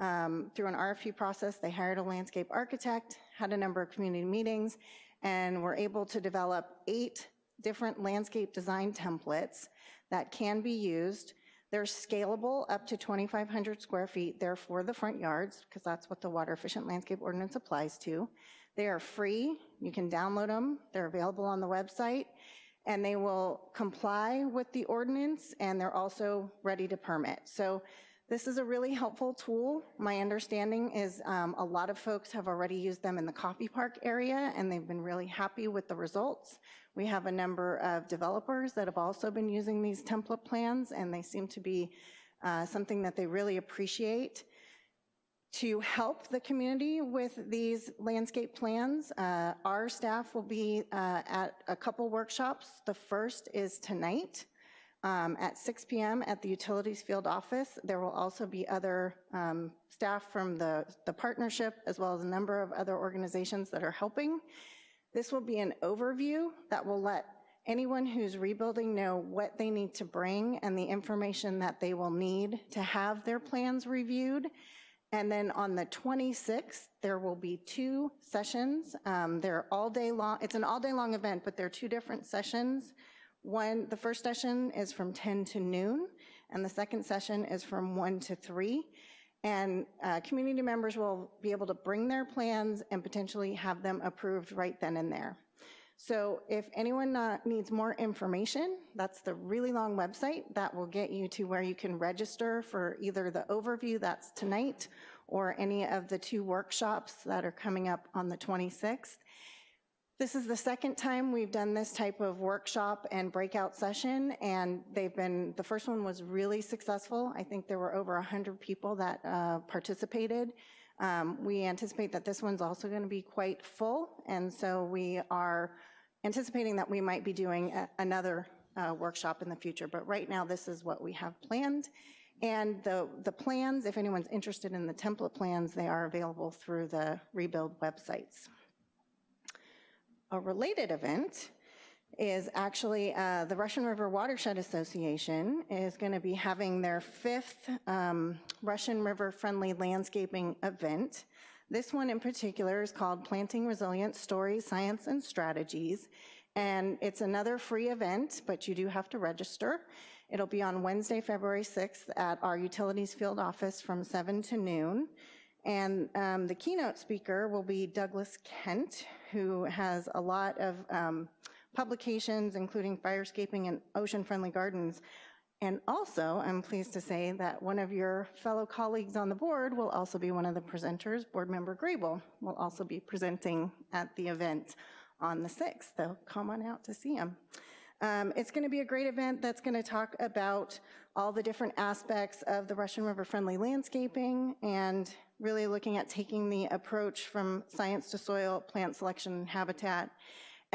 um, through an RFP process, they hired a landscape architect, had a number of community meetings, and we're able to develop eight different landscape design templates that can be used. They're scalable up to 2,500 square feet. They're for the front yards, because that's what the Water Efficient Landscape Ordinance applies to. They are free. You can download them. They're available on the website. And they will comply with the ordinance, and they're also ready to permit. So this is a really helpful tool. My understanding is um, a lot of folks have already used them in the Coffey Park area, and they've been really happy with the results. We have a number of developers that have also been using these template plans, and they seem to be uh, something that they really appreciate to help the community with these landscape plans. Uh, our staff will be uh, at a couple workshops. The first is tonight um, at 6 p.m. at the Utilities Field Office. There will also be other um, staff from the, the partnership as well as a number of other organizations that are helping. This will be an overview that will let anyone who's rebuilding know what they need to bring and the information that they will need to have their plans reviewed and then on the 26th, there will be two sessions. Um, they're all day long. It's an all day long event, but they're two different sessions. One, the first session is from 10 to noon, and the second session is from 1 to 3. And uh, community members will be able to bring their plans and potentially have them approved right then and there. So if anyone needs more information, that's the really long website that will get you to where you can register for either the overview that's tonight or any of the two workshops that are coming up on the 26th. This is the second time we've done this type of workshop and breakout session, and they've been, the first one was really successful. I think there were over 100 people that uh, participated. Um, we anticipate that this one's also gonna be quite full, and so we are anticipating that we might be doing a, another uh, workshop in the future, but right now this is what we have planned. And the, the plans, if anyone's interested in the template plans, they are available through the Rebuild websites. A related event is actually uh, the Russian River Watershed Association is going to be having their fifth um, Russian River Friendly Landscaping event. This one in particular is called Planting Resilient Stories, Science, and Strategies. And it's another free event, but you do have to register. It'll be on Wednesday, February 6th at our Utilities Field Office from 7 to noon. And um, the keynote speaker will be Douglas Kent, who has a lot of um, publications, including Firescaping and Ocean Friendly Gardens. And also, I'm pleased to say that one of your fellow colleagues on the board will also be one of the presenters. Board Member Grable will also be presenting at the event on the 6th, so come on out to see him. Um, it's going to be a great event that's going to talk about all the different aspects of the Russian River friendly landscaping and really looking at taking the approach from science to soil, plant selection, and habitat,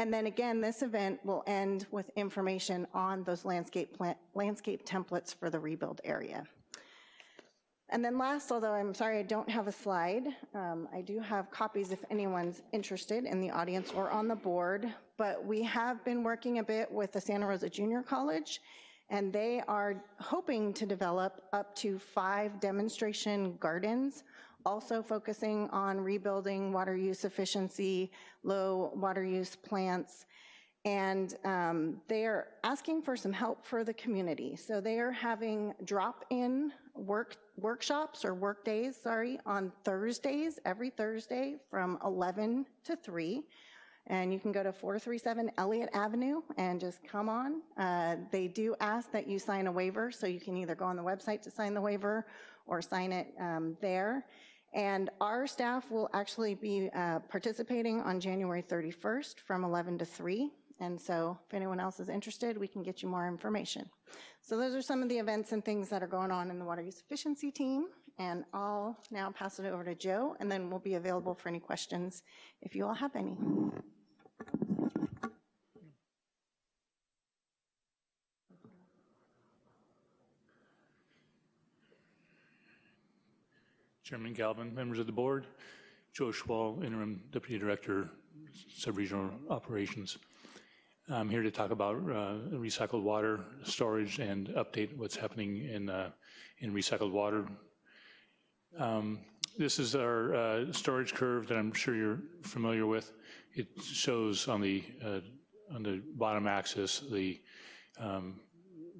and then again, this event will end with information on those landscape, plant, landscape templates for the rebuild area. And then last, although I'm sorry I don't have a slide, um, I do have copies if anyone's interested in the audience or on the board, but we have been working a bit with the Santa Rosa Junior College, and they are hoping to develop up to five demonstration gardens also focusing on rebuilding water use efficiency, low water use plants, and um, they are asking for some help for the community. So they are having drop-in work workshops or work days, sorry, on Thursdays, every Thursday from 11 to 3. And you can go to 437 Elliott Avenue and just come on. Uh, They do ask that you sign a waiver, so you can either go on the website to sign the waiver or sign it um, there. And our staff will actually be uh, participating on January 31st from 11 to 3. And so if anyone else is interested, we can get you more information. So those are some of the events and things that are going on in the water use efficiency team. And I'll now pass it over to Joe, and then we'll be available for any questions if you all have any. Chairman Galvin, members of the board, Joe Schwal, Interim Deputy Director, Subregional Operations. I'm here to talk about uh, recycled water storage and update what's happening in, uh, in recycled water. Um, This is our uh, storage curve that I'm sure you're familiar with. It shows on the, uh, on the bottom axis the um,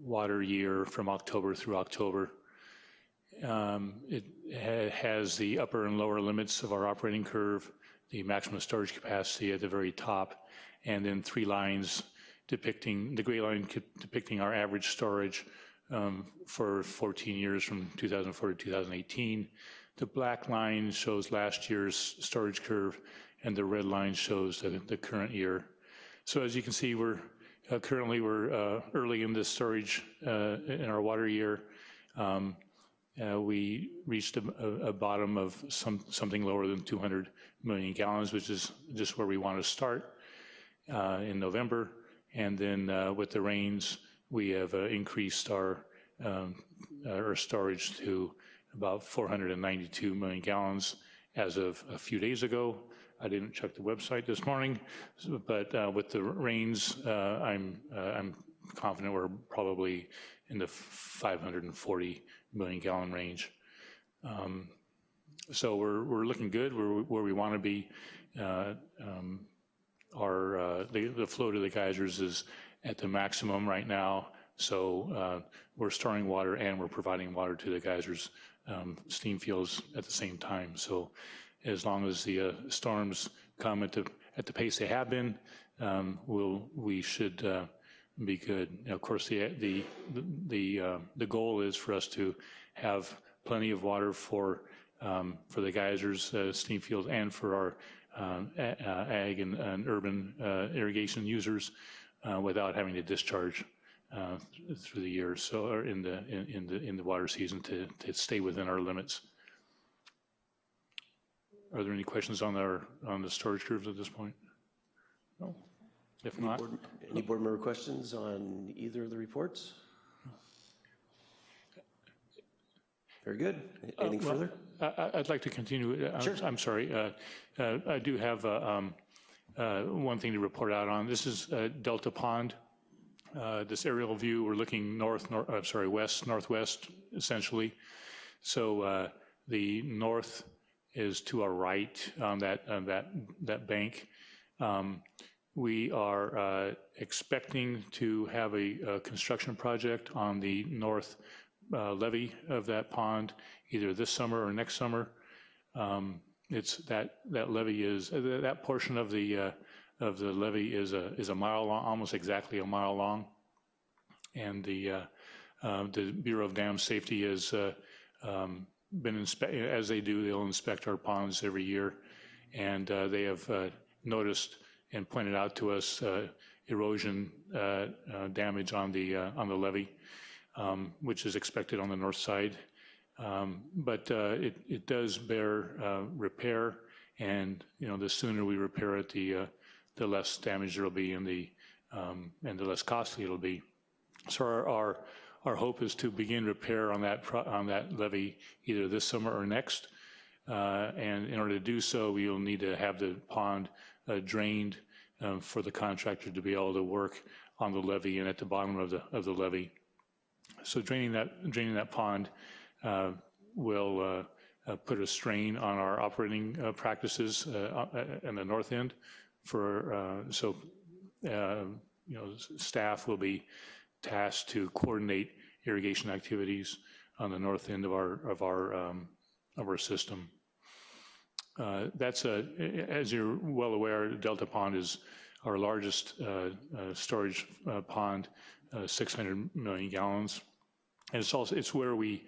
water year from October through October. Um, It has the upper and lower limits of our operating curve, the maximum storage capacity at the very top, and then three lines depicting, the gray line depicting our average storage um, for 14 years from 2004 to 2018. The black line shows last year's storage curve, and the red line shows the, current year. So as you can see, we're uh, currently we're uh, early in the storage uh, in our water year. Uh, we reached a, bottom of some, something lower than 200 million gallons, which is just where we want to start uh, in November. And then uh, with the rains, we have increased our, um, our storage to about 492 million gallons as of a few days ago. I didn't check the website this morning, but with the rains, I'm, I'm confident we're probably in the 540 million gallon range. Um, So we're, we're looking good, we're where we want to be. Uh, um, Our, uh, the, the flow to the geysers is at the maximum right now, so uh, we're storing water and we're providing water to the geysers, um, steam fields at the same time. So as long as the uh, storms come at the, at the pace they have been, um, we'll, we should uh, be good. Now, Of course, the, the, the, uh, the goal is for us to have plenty of water for, um, for the geysers, uh, steam fields, and for our um, uh, ag and, and urban uh, irrigation users uh, without having to discharge through the year, so, or in the, in, in the, in the water season to, to stay within our limits. Are there any questions on our, on the storage curves at this point? No? If Any not, board- Any board member questions on either of the reports? Very good. Anything Uh, well, further? I- I'd like to continue. Uh, I'm- Sure. I'm sorry. uh, uh, I do have uh, um, uh, one thing to report out on. This is uh, Delta Pond. Uh, This aerial view, we're looking north, nor- uh, sorry, west, northwest, essentially. So uh, the north is to our right on that, on that, that bank. Um, We are uh, expecting to have a a construction project on the north uh, levee of that pond, either this summer or next summer. Um, It's, that, that levee is, uh, that portion of the, uh, of the levee is a, is a mile long, almost exactly a mile long. And the, uh, uh, the Bureau of Dam Safety has uh, um, been inspect, as they do, they'll inspect our ponds every year. And they have noticed and pointed out to us uh, erosion uh, uh, damage on the, on the levee um, which is expected on the north side. Um, But it, it does bear repair, and, you know, the sooner we repair it, the, uh, the less damage there'll be and the, um, and the less costly it'll be. So our, our, our hope is to begin repair on that, on that levee either this summer or next. Uh, And in order to do so, we will need to have the pond drained um, for the contractor to be able to work on the levee and at the bottom of the, of the levee. So draining that, draining that pond uh, will uh, uh, put a strain on our operating uh, practices uh, uh, in the north end for, uh, so, uh, you know, staff will be tasked to coordinate irrigation activities on the north end of our, of our, um, of our system. Uh, That's a, as you're well aware, Delta Pond is our largest uh, uh, storage pond, uh, 600 million gallons. And it's also, it's where we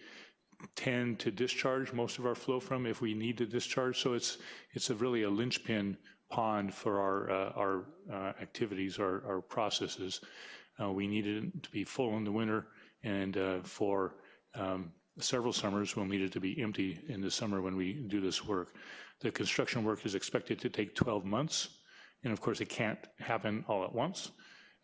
tend to discharge most of our flow from if we need to discharge. So it's, it's a really a linchpin pond for our, uh, our activities, our, our processes. Uh, We needed it to be full in the winter and uh, for um, several summers, we'll need it to be empty in the summer when we do this work. The construction work is expected to take 12 months, and of course, it can't happen all at once.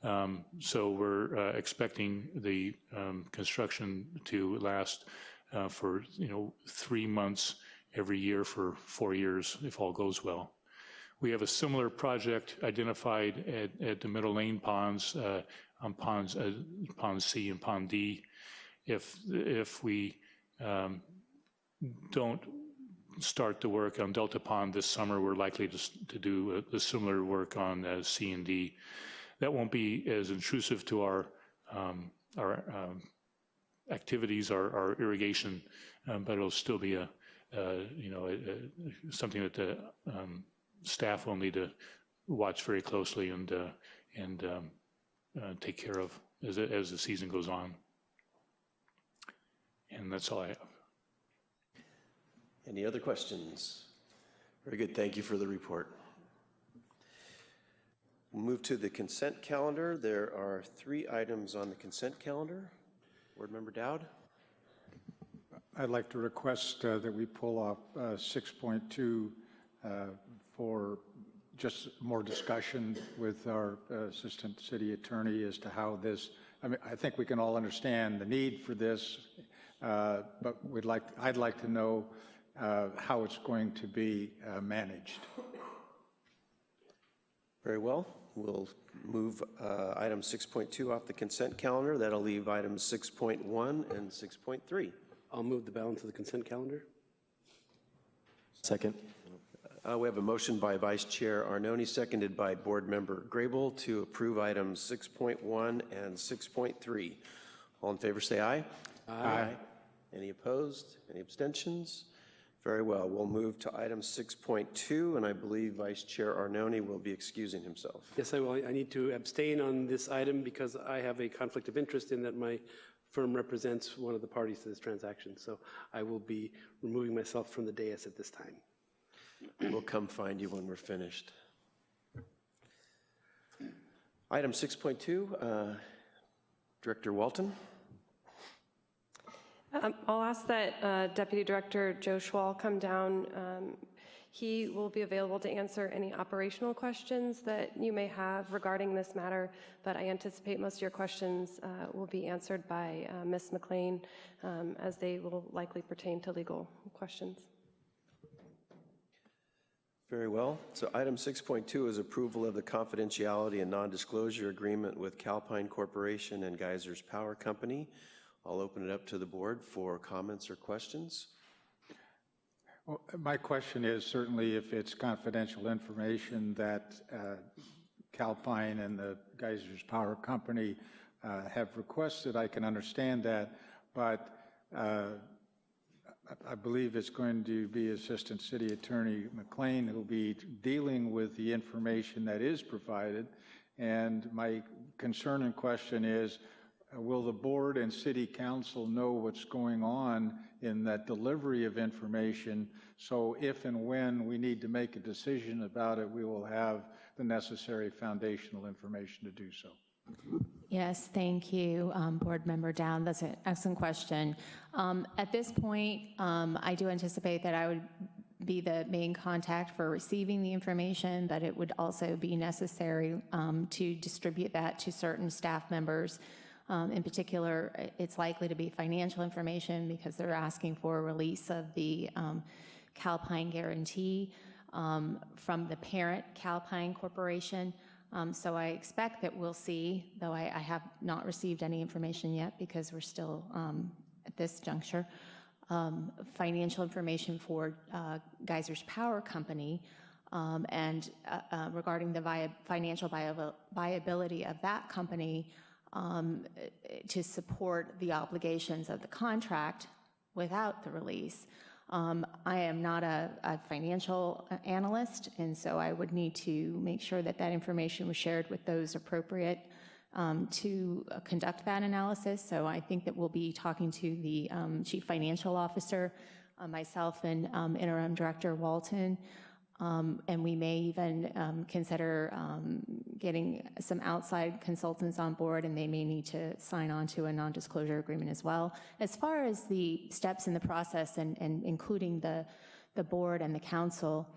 Um, So we're uh, expecting the um, construction to last uh, for, you know, three months every year for four years, if all goes well. We have a similar project identified at, at the Middle Lane ponds, uh, on ponds, uh, Pond C and Pond D. If, if we um, don't start the work on Delta Pond this summer, we're likely to, to do a, a similar work on uh, C and D. That won't be as intrusive to our, um, our um, activities, our, our irrigation, um, but it'll still be a, you know, a, a, something that the um, staff will need to watch very closely and, uh, and um, uh, take care of as, as the season goes on. And that's all I have. Any other questions? Very good, thank you for the report. We'll move to the consent calendar. There are three items on the consent calendar. Board Member Dowd? I'd like to request uh, that we pull off uh, 6.2 uh, for just more discussion with our uh, Assistant City Attorney as to how this, I mean, I think we can all understand the need for this, but we'd like, I'd like to know uh, how it's going to be uh, managed. Very well. We'll move uh, item 6.2 off the consent calendar. That'll leave items 6.1 and 6.3. I'll move the balance of the consent calendar. Second. Uh, We have a motion by Vice Chair Arnone, seconded by Board Member Grable to approve items 6.1 and 6.3. All in favor, say aye. Aye. Any opposed? Any abstentions? Very well. We'll move to item 6.2, and I believe Vice Chair Arnone will be excusing himself. Yes, I will. I need to abstain on this item because I have a conflict of interest in that my firm represents one of the parties to this transaction. So I will be removing myself from the dais at this time. We'll come find you when we're finished. Item 6.2, uh, Director Walton. Um, I'll ask that uh, Deputy Director Joe Schwal come down. Um, He will be available to answer any operational questions that you may have regarding this matter, but I anticipate most of your questions uh, will be answered by uh, Ms. McLean, um, as they will likely pertain to legal questions. Very well. So item 6.2 is approval of the confidentiality and non-disclosure agreement with Calpine Corporation and Geysers Power Company. I'll open it up to the board for comments or questions. Well, my question is certainly if it's confidential information that uh, Calpine and the Geysers Power Company uh, have requested, I can understand that, but uh, I believe it's going to be Assistant City Attorney McLean who'll be dealing with the information that is provided. And my concern and question is, will the board and city council know what's going on in that delivery of information? So if and when we need to make a decision about it, we will have the necessary foundational information to do so. Yes, thank you, um, Board Member Dowd. That's an excellent question. Um, At this point, um, I do anticipate that I would be the main contact for receiving the information, but it would also be necessary um, to distribute that to certain staff members. Um, In particular, it's likely to be financial information because they're asking for a release of the um, Calpine guarantee um, from the parent Calpine Corporation. Um, So I expect that we'll see, though I I have not received any information yet because we're still um, at this juncture, um, financial information for uh, Geysers Power Company um, and uh, uh, regarding the via- financial viabil- viability of that company to support the obligations of the contract without the release. Um, I am not a, a financial uh, analyst, and so I would need to make sure that that information was shared with those appropriate um, to uh, conduct that analysis. So I think that we'll be talking to the um, chief financial officer, uh, myself, and um, interim director Walton. Um, and we may even um, consider um, getting some outside consultants on board, and they may need to sign on to a non-disclosure agreement as well. As far as the steps in the process, and, and including the the board and the council,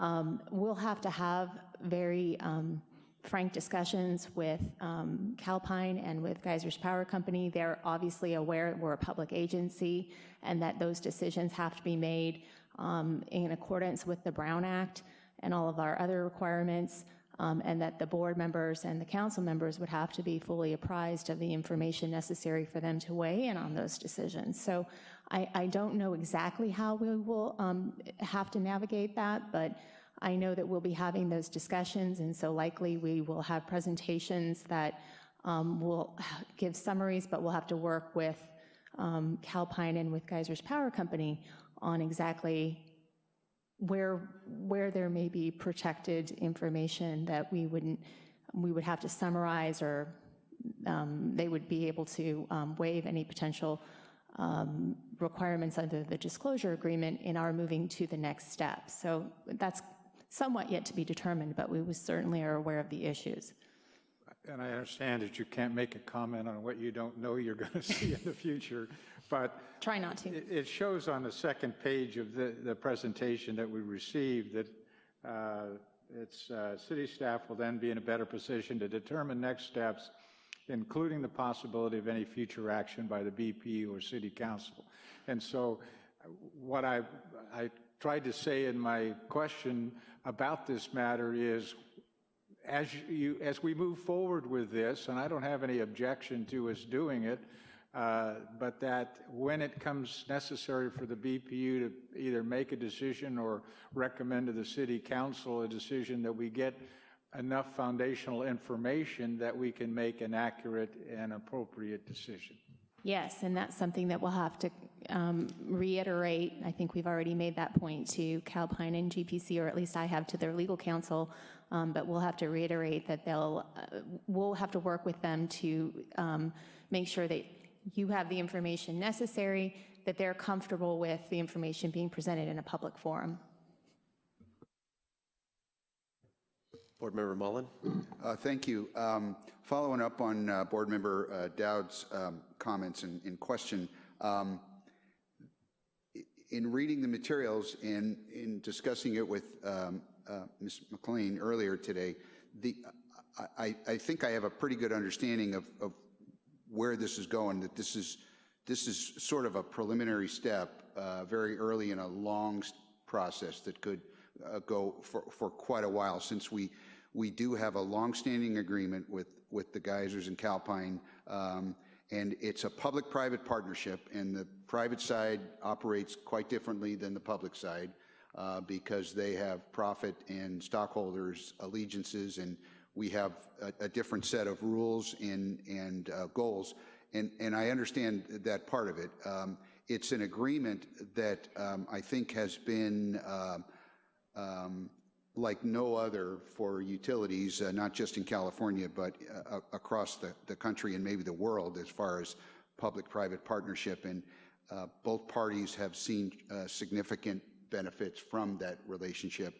um, we'll have to have very um, frank discussions with um, Calpine and with Geysers Power Company. They're obviously aware we're a public agency and that those decisions have to be made um, in accordance with the Brown Act and all of our other requirements, um, and that the board members and the council members would have to be fully apprised of the information necessary for them to weigh in on those decisions. So I, I don't know exactly how we will um, have to navigate that, but I know that we'll be having those discussions, and so likely we will have presentations that um, will give summaries, but we'll have to work with um, Calpine and with Geysers Power Company on exactly where where there may be protected information that we wouldn't we would have to summarize or um, they would be able to um, waive any potential um, requirements under the disclosure agreement in our moving to the next step. So that's somewhat yet to be determined, but we certainly are aware of the issues. And I understand that you can't make a comment on what you don't know you're going to see in the future, but try not to. It, it shows on the second page of the, the presentation that we received that uh, its uh, city staff will then be in a better position to determine next steps, including the possibility of any future action by the BP or city council. And so what I, I tried to say in my question about this matter is as you as we move forward with this, and I don't have any objection to us doing it, uh, but that when it comes necessary for the BPU to either make a decision or recommend to the City Council a decision that we get enough foundational information that we can make an accurate and appropriate decision. Yes, and that's something that we'll have to um, reiterate. I think we've already made that point to Calpine and GPC, or at least I have to their legal counsel, um, but we'll have to reiterate that they'll, uh, we'll have to work with them to um, make sure that you have the information necessary, that they're comfortable with the information being presented in a public forum. Board Member Mullen. Uh, thank you. Um, following up on uh, Board Member uh, Dowd's um, comments and, and question, um, in reading the materials and in discussing it with um, uh, Ms. McLean earlier today, the, I, I, think I have a pretty good understanding of, of where this is going, that this is, this is sort of a preliminary step uh, very early in a long process that could uh, go for, for quite a while since we, we do have a long-standing agreement with, with the geysers and Calpine um, and it's a public-private partnership and the private side operates quite differently than the public side uh, because they have profit and stockholders allegiances and we have a, a different set of rules and, and uh, goals. And, and I understand that part of it. Um, it's an agreement that um, I think has been uh, um, like no other for utilities, uh, not just in California, but uh, across the, the country and maybe the world as far as public-private partnership. And uh, both parties have seen uh, significant benefits from that relationship.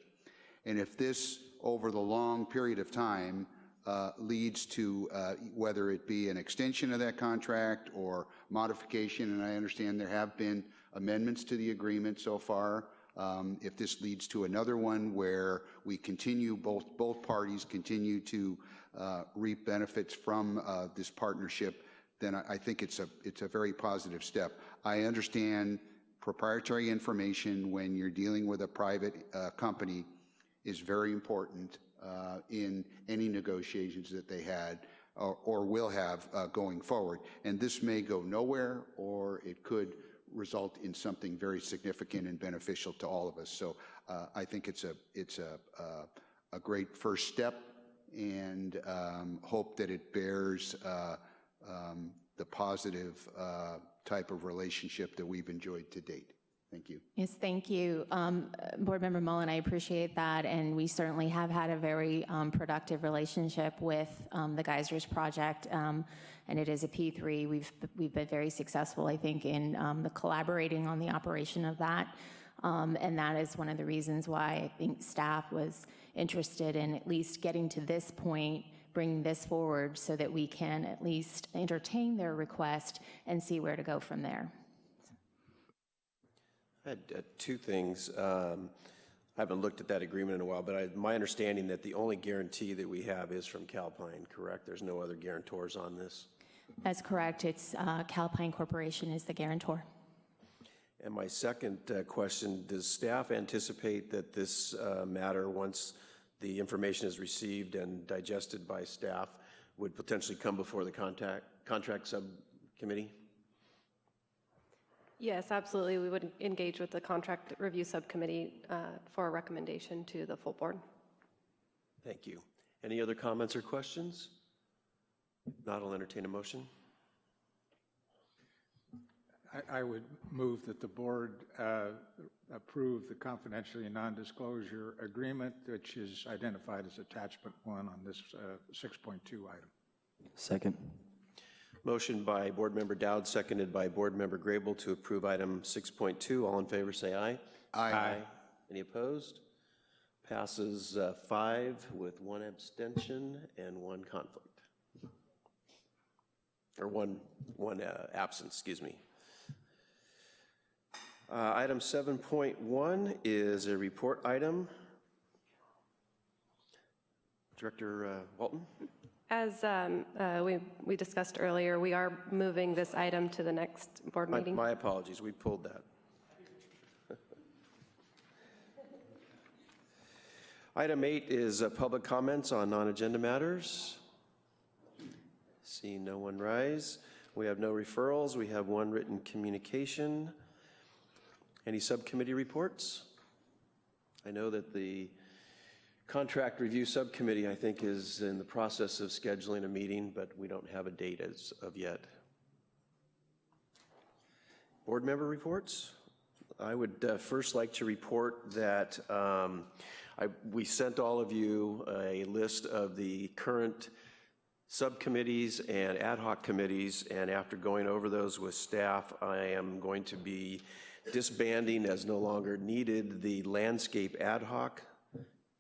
And if this, over the long period of time, uh, leads to uh, whether it be an extension of that contract or modification, and I understand there have been amendments to the agreement so far. Um, if this leads to another one where we continue, both, both parties continue to uh, reap benefits from uh, this partnership, then I, I think it's a, it's a very positive step. I understand proprietary information when you're dealing with a private uh, company is very important uh, in any negotiations that they had or, or will have uh, going forward. And this may go nowhere or it could result in something very significant and beneficial to all of us. So uh, I think it's a, it's a, uh, a great first step and um, hope that it bears uh, um, the positive type of relationship that we've enjoyed to date. Thank you. Yes, thank you. Um, Board Member Mullen, I appreciate that, and we certainly have had a very um, productive relationship with um, the Geysers Project, um, and it is a P3. We've, we've been very successful, I think, in um, the collaborating on the operation of that, Um, and that is one of the reasons why I think staff was interested in at least getting to this point, bringing this forward so that we can at least entertain their request and see where to go from there. I had uh, two things. Um, I haven't looked at that agreement in a while, but I, my understanding that the only guarantee that we have is from Calpine, correct? There's no other guarantors on this? That's correct. It's uh, Calpine Corporation is the guarantor. And my second uh, question, does staff anticipate that this uh, matter, once the information is received and digested by staff, would potentially come before the contact, contract subcommittee? Yes, absolutely. We would engage with the contract review subcommittee uh, for a recommendation to the full board. Thank you. Any other comments or questions? If Not, I'll entertain a motion. I, I would move that the board uh, approve the confidentiality non-disclosure agreement, which is identified as attachment one on this uh, 6.2 item. Second. Motion by Board Member Dowd, seconded by Board Member Grable to approve item 6.2. All in favor, say aye. Aye. Any opposed? Passes uh, five with one abstention and one conflict. Or one, one uh, absence, excuse me. Uh, Item 7.1 is a report item. Director uh, Walton? As um, uh, we we discussed earlier, we are moving this item to the next board My- meeting. My apologies, we pulled that. Item eight is uh, public comments on non-agenda matters. See no one rise. We have no referrals. We have one written communication. Any subcommittee reports? I know that the Contract Review Subcommittee, I think, is in the process of scheduling a meeting, but we don't have a date as of yet. Board member reports? I would uh, first like to report that um, I, we sent all of you a list of the current subcommittees and ad hoc committees, and after going over those with staff, I am going to be disbanding as no longer needed the Landscape Ad hoc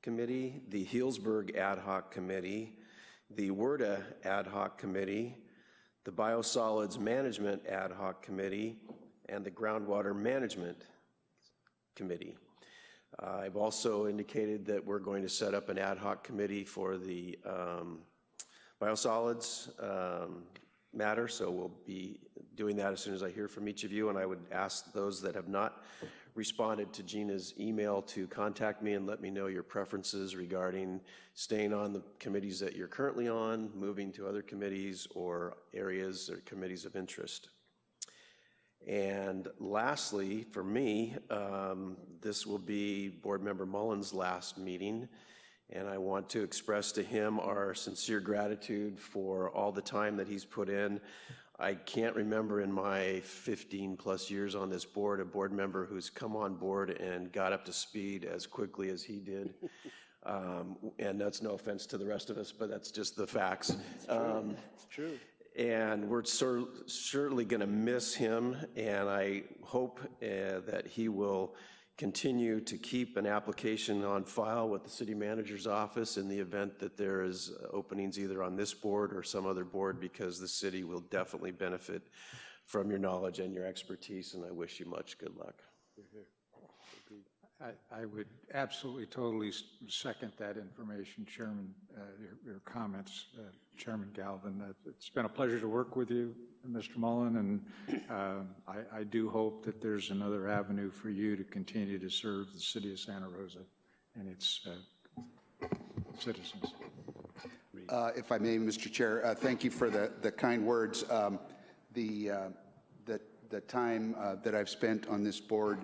Committee, the Healdsburg Ad hoc Committee, the WERDA Ad hoc Committee, the Biosolids Management Ad hoc Committee, and the Groundwater Management Committee. Uh, I've also indicated that we're going to set up an ad hoc committee for the um, biosolids um, matter, so we'll be doing that as soon as I hear from each of you, and I would ask those that have not responded to Gina's email to contact me and let me know your preferences regarding staying on the committees that you're currently on, moving to other committees, or areas or committees of interest. And lastly, for me, um, this will be Board Member Mullen's last meeting, and I want to express to him our sincere gratitude for all the time that he's put in. I can't remember in my 15-plus years on this board, a board member who's come on board and got up to speed as quickly as he did. Um, And that's no offense to the rest of us, but that's just the facts. It's Um, It's true. and we're cer- certainly going to miss him, and I hope uh, that he will continue to keep an application on file with the city manager's office in the event that there is openings either on this board or some other board, because the city will definitely benefit from your knowledge and your expertise, and I wish you much good luck. I, would absolutely, totally second that information, Chairman, uh, your, your comments, uh, Chairman Galvin. Uh, It's been a pleasure to work with you, Mr. Mullen, and um, I, I do hope that there's another avenue for you to continue to serve the city of Santa Rosa and its uh, citizens. Uh, If I may, Mr. Chair, uh, thank you for the, the kind words. Um, The, the, the time that I've spent on this board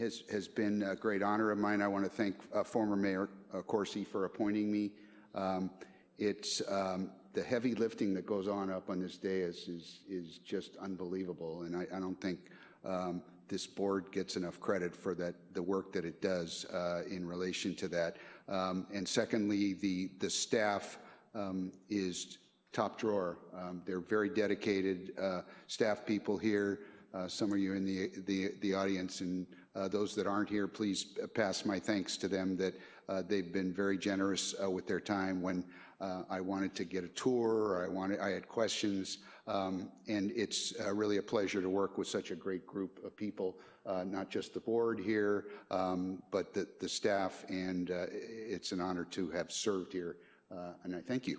has, has been a great honor of mine. I want to thank uh, former Mayor uh, Coursey for appointing me. Um, It's, um, the heavy lifting that goes on up on this dais is, is just unbelievable, and I, I don't think um, this board gets enough credit for that, the work that it does uh, in relation to that. Um, And secondly, the, the staff um, is top drawer. Um, They're very dedicated uh, staff people here. Uh, Some of you in the, the, the audience and uh, those that aren't here, please pass my thanks to them that uh, they've been very generous uh, with their time when uh, I wanted to get a tour or I wanted, I had questions. Um, And it's uh, really a pleasure to work with such a great group of people, uh, not just the board here, um, but the, the staff. And uh, it's an honor to have served here. Uh, And I thank you.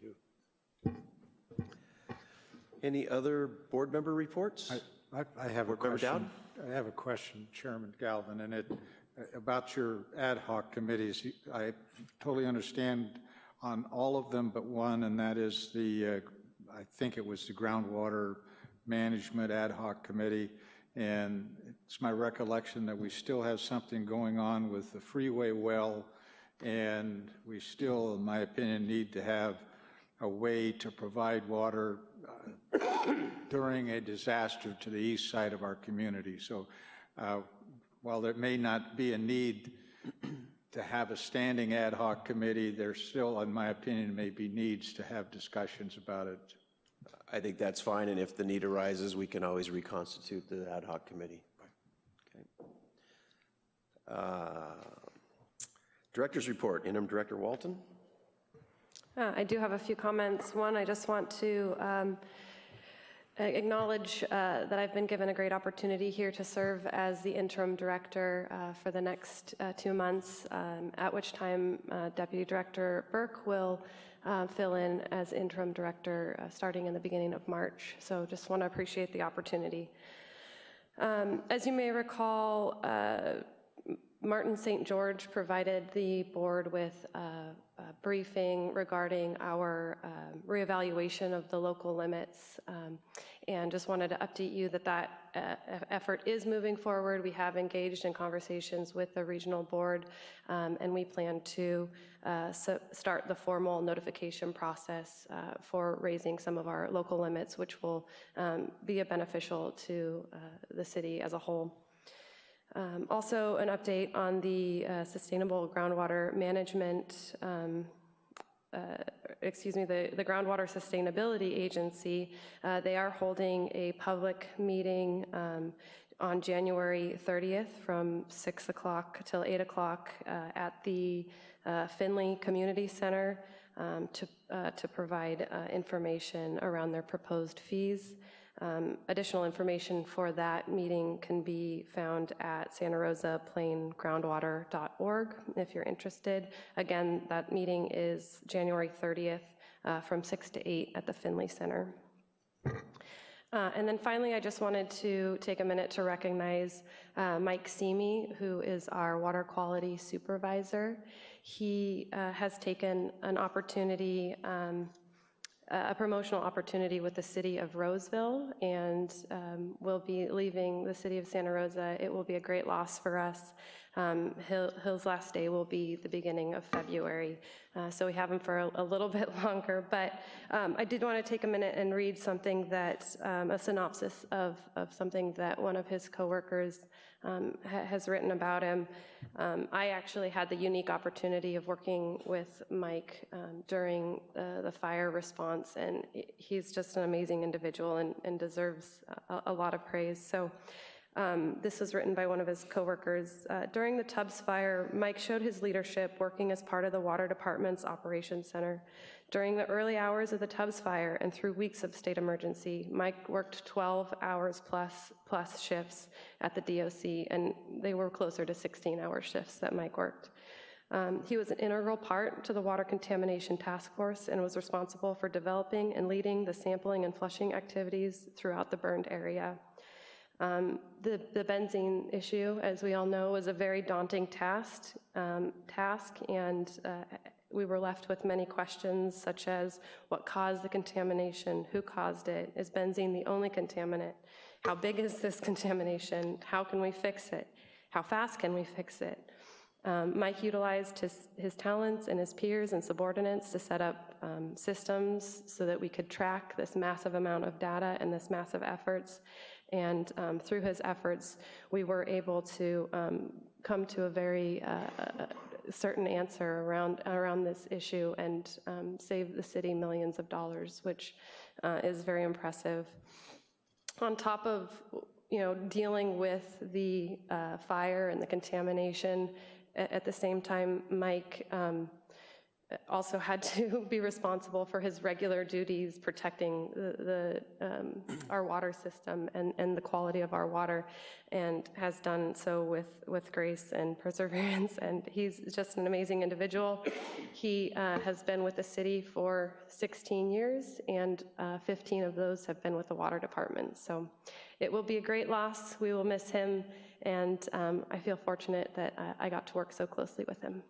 Thank you. Any other board member reports? I, I have a Board Member question. I have a question, Chairman Galvin, and it, about your ad hoc committees. I totally understand on all of them but one, and that is the, uh, I think it was the Groundwater Management Ad Hoc Committee. And it's my recollection that we still have something going on with the freeway well, and we still, in my opinion, need to have a way to provide water during a disaster to the east side of our community. So uh, while there may not be a need to have a standing ad hoc committee, there still, in my opinion, may be needs to have discussions about it. I think that's fine, and if the need arises, we can always reconstitute the ad hoc committee. Okay. Uh, Director's report, interim Director Walton. Uh, I do have a few comments. One, I just want to um, acknowledge uh, that I've been given a great opportunity here to serve as the interim director uh, for the next uh, two months, um, at which time uh, Deputy Director Burke will uh, fill in as interim director starting in the beginning of March. So just want to appreciate the opportunity. Um, As you may recall, Martin St. George provided the board with a briefing regarding our um, reevaluation of the local limits. Um, And just wanted to update you that that uh, effort is moving forward. We have engaged in conversations with the regional board, um, and we plan to uh, so- start the formal notification process uh, for raising some of our local limits, which will um, be a beneficial to uh, the city as a whole. Um, Also, an update on the uh, sustainable groundwater management, um, uh, excuse me, the the Groundwater Sustainability Agency. Uh, They are holding a public meeting um, on January 30th from 6 o'clock till 8 o'clock uh, at the uh, Finley Community Center um, to uh, to provide information around their proposed fees. Um, Additional information for that meeting can be found at Santa Rosa Plain Groundwater.org if you're interested. Again, that meeting is January 30th uh, from 6 to 8 at the Finley Center. Uh, And then finally, I just wanted to take a minute to recognize uh, Mike Simi, who is our water quality supervisor. He uh, has taken an opportunity, um, a promotional opportunity with the city of Roseville, and um, will be leaving the city of Santa Rosa. It will be a great loss for us. Um, Hill- Hill's last day will be the beginning of February, uh, so we have him for a- a little bit longer. But um, I did want to take a minute and read something that, um, a synopsis of, of something that one of his coworkers um, ha- has written about him. Um, I actually had the unique opportunity of working with Mike um, during uh, the fire response, and he's just an amazing individual and, and deserves a, a lot of praise. So um, this was written by one of his coworkers. Uh, during the Tubbs fire, Mike showed his leadership working as part of the water department's operations center. During the early hours of the Tubbs fire and through weeks of state emergency, Mike worked 12 hours plus plus shifts at the DOC, and they were closer to 16-hour shifts that Mike worked. Um, He was an integral part to the Water Contamination Task Force and was responsible for developing and leading the sampling and flushing activities throughout the burned area. Um, The the benzene issue, as we all know, was a very daunting task, um, task, and uh, we were left with many questions such as what caused the contamination, who caused it, is benzene the only contaminant, how big is this contamination, how can we fix it, how fast can we fix it? Um, Mike utilized his, his talents and his peers and subordinates to set up um, systems so that we could track this massive amount of data and this massive efforts. And um, through his efforts, we were able to um, come to a very uh, certain answer around, around this issue and um, save the city millions of dollars, which uh, is very impressive. On top of, you know, dealing with the uh, fire and the contamination, at the same time, Mike um, also had to be responsible for his regular duties, protecting the, the um, our water system and, and the quality of our water, and has done so with, with grace and perseverance. And he's just an amazing individual. He uh, has been with the city for 16 years, and uh, 15 of those have been with the water department. So it will be a great loss. We will miss him, and um, I feel fortunate that uh, I got to work so closely with him.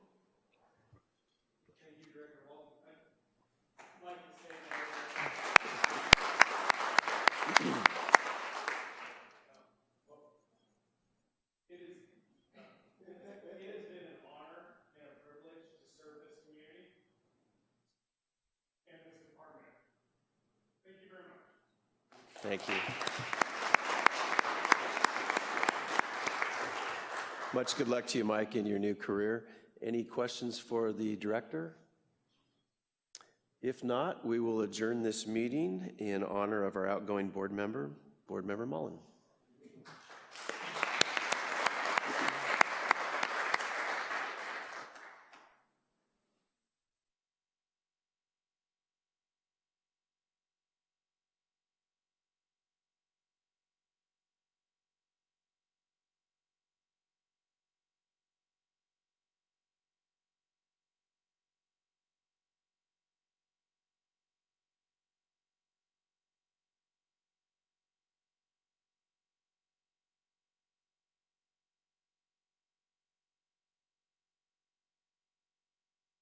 Thank you. Much good luck to you, Mike, in your new career. Any questions for the director? If not, we will adjourn this meeting in honor of our outgoing board member, Board Member Mullen.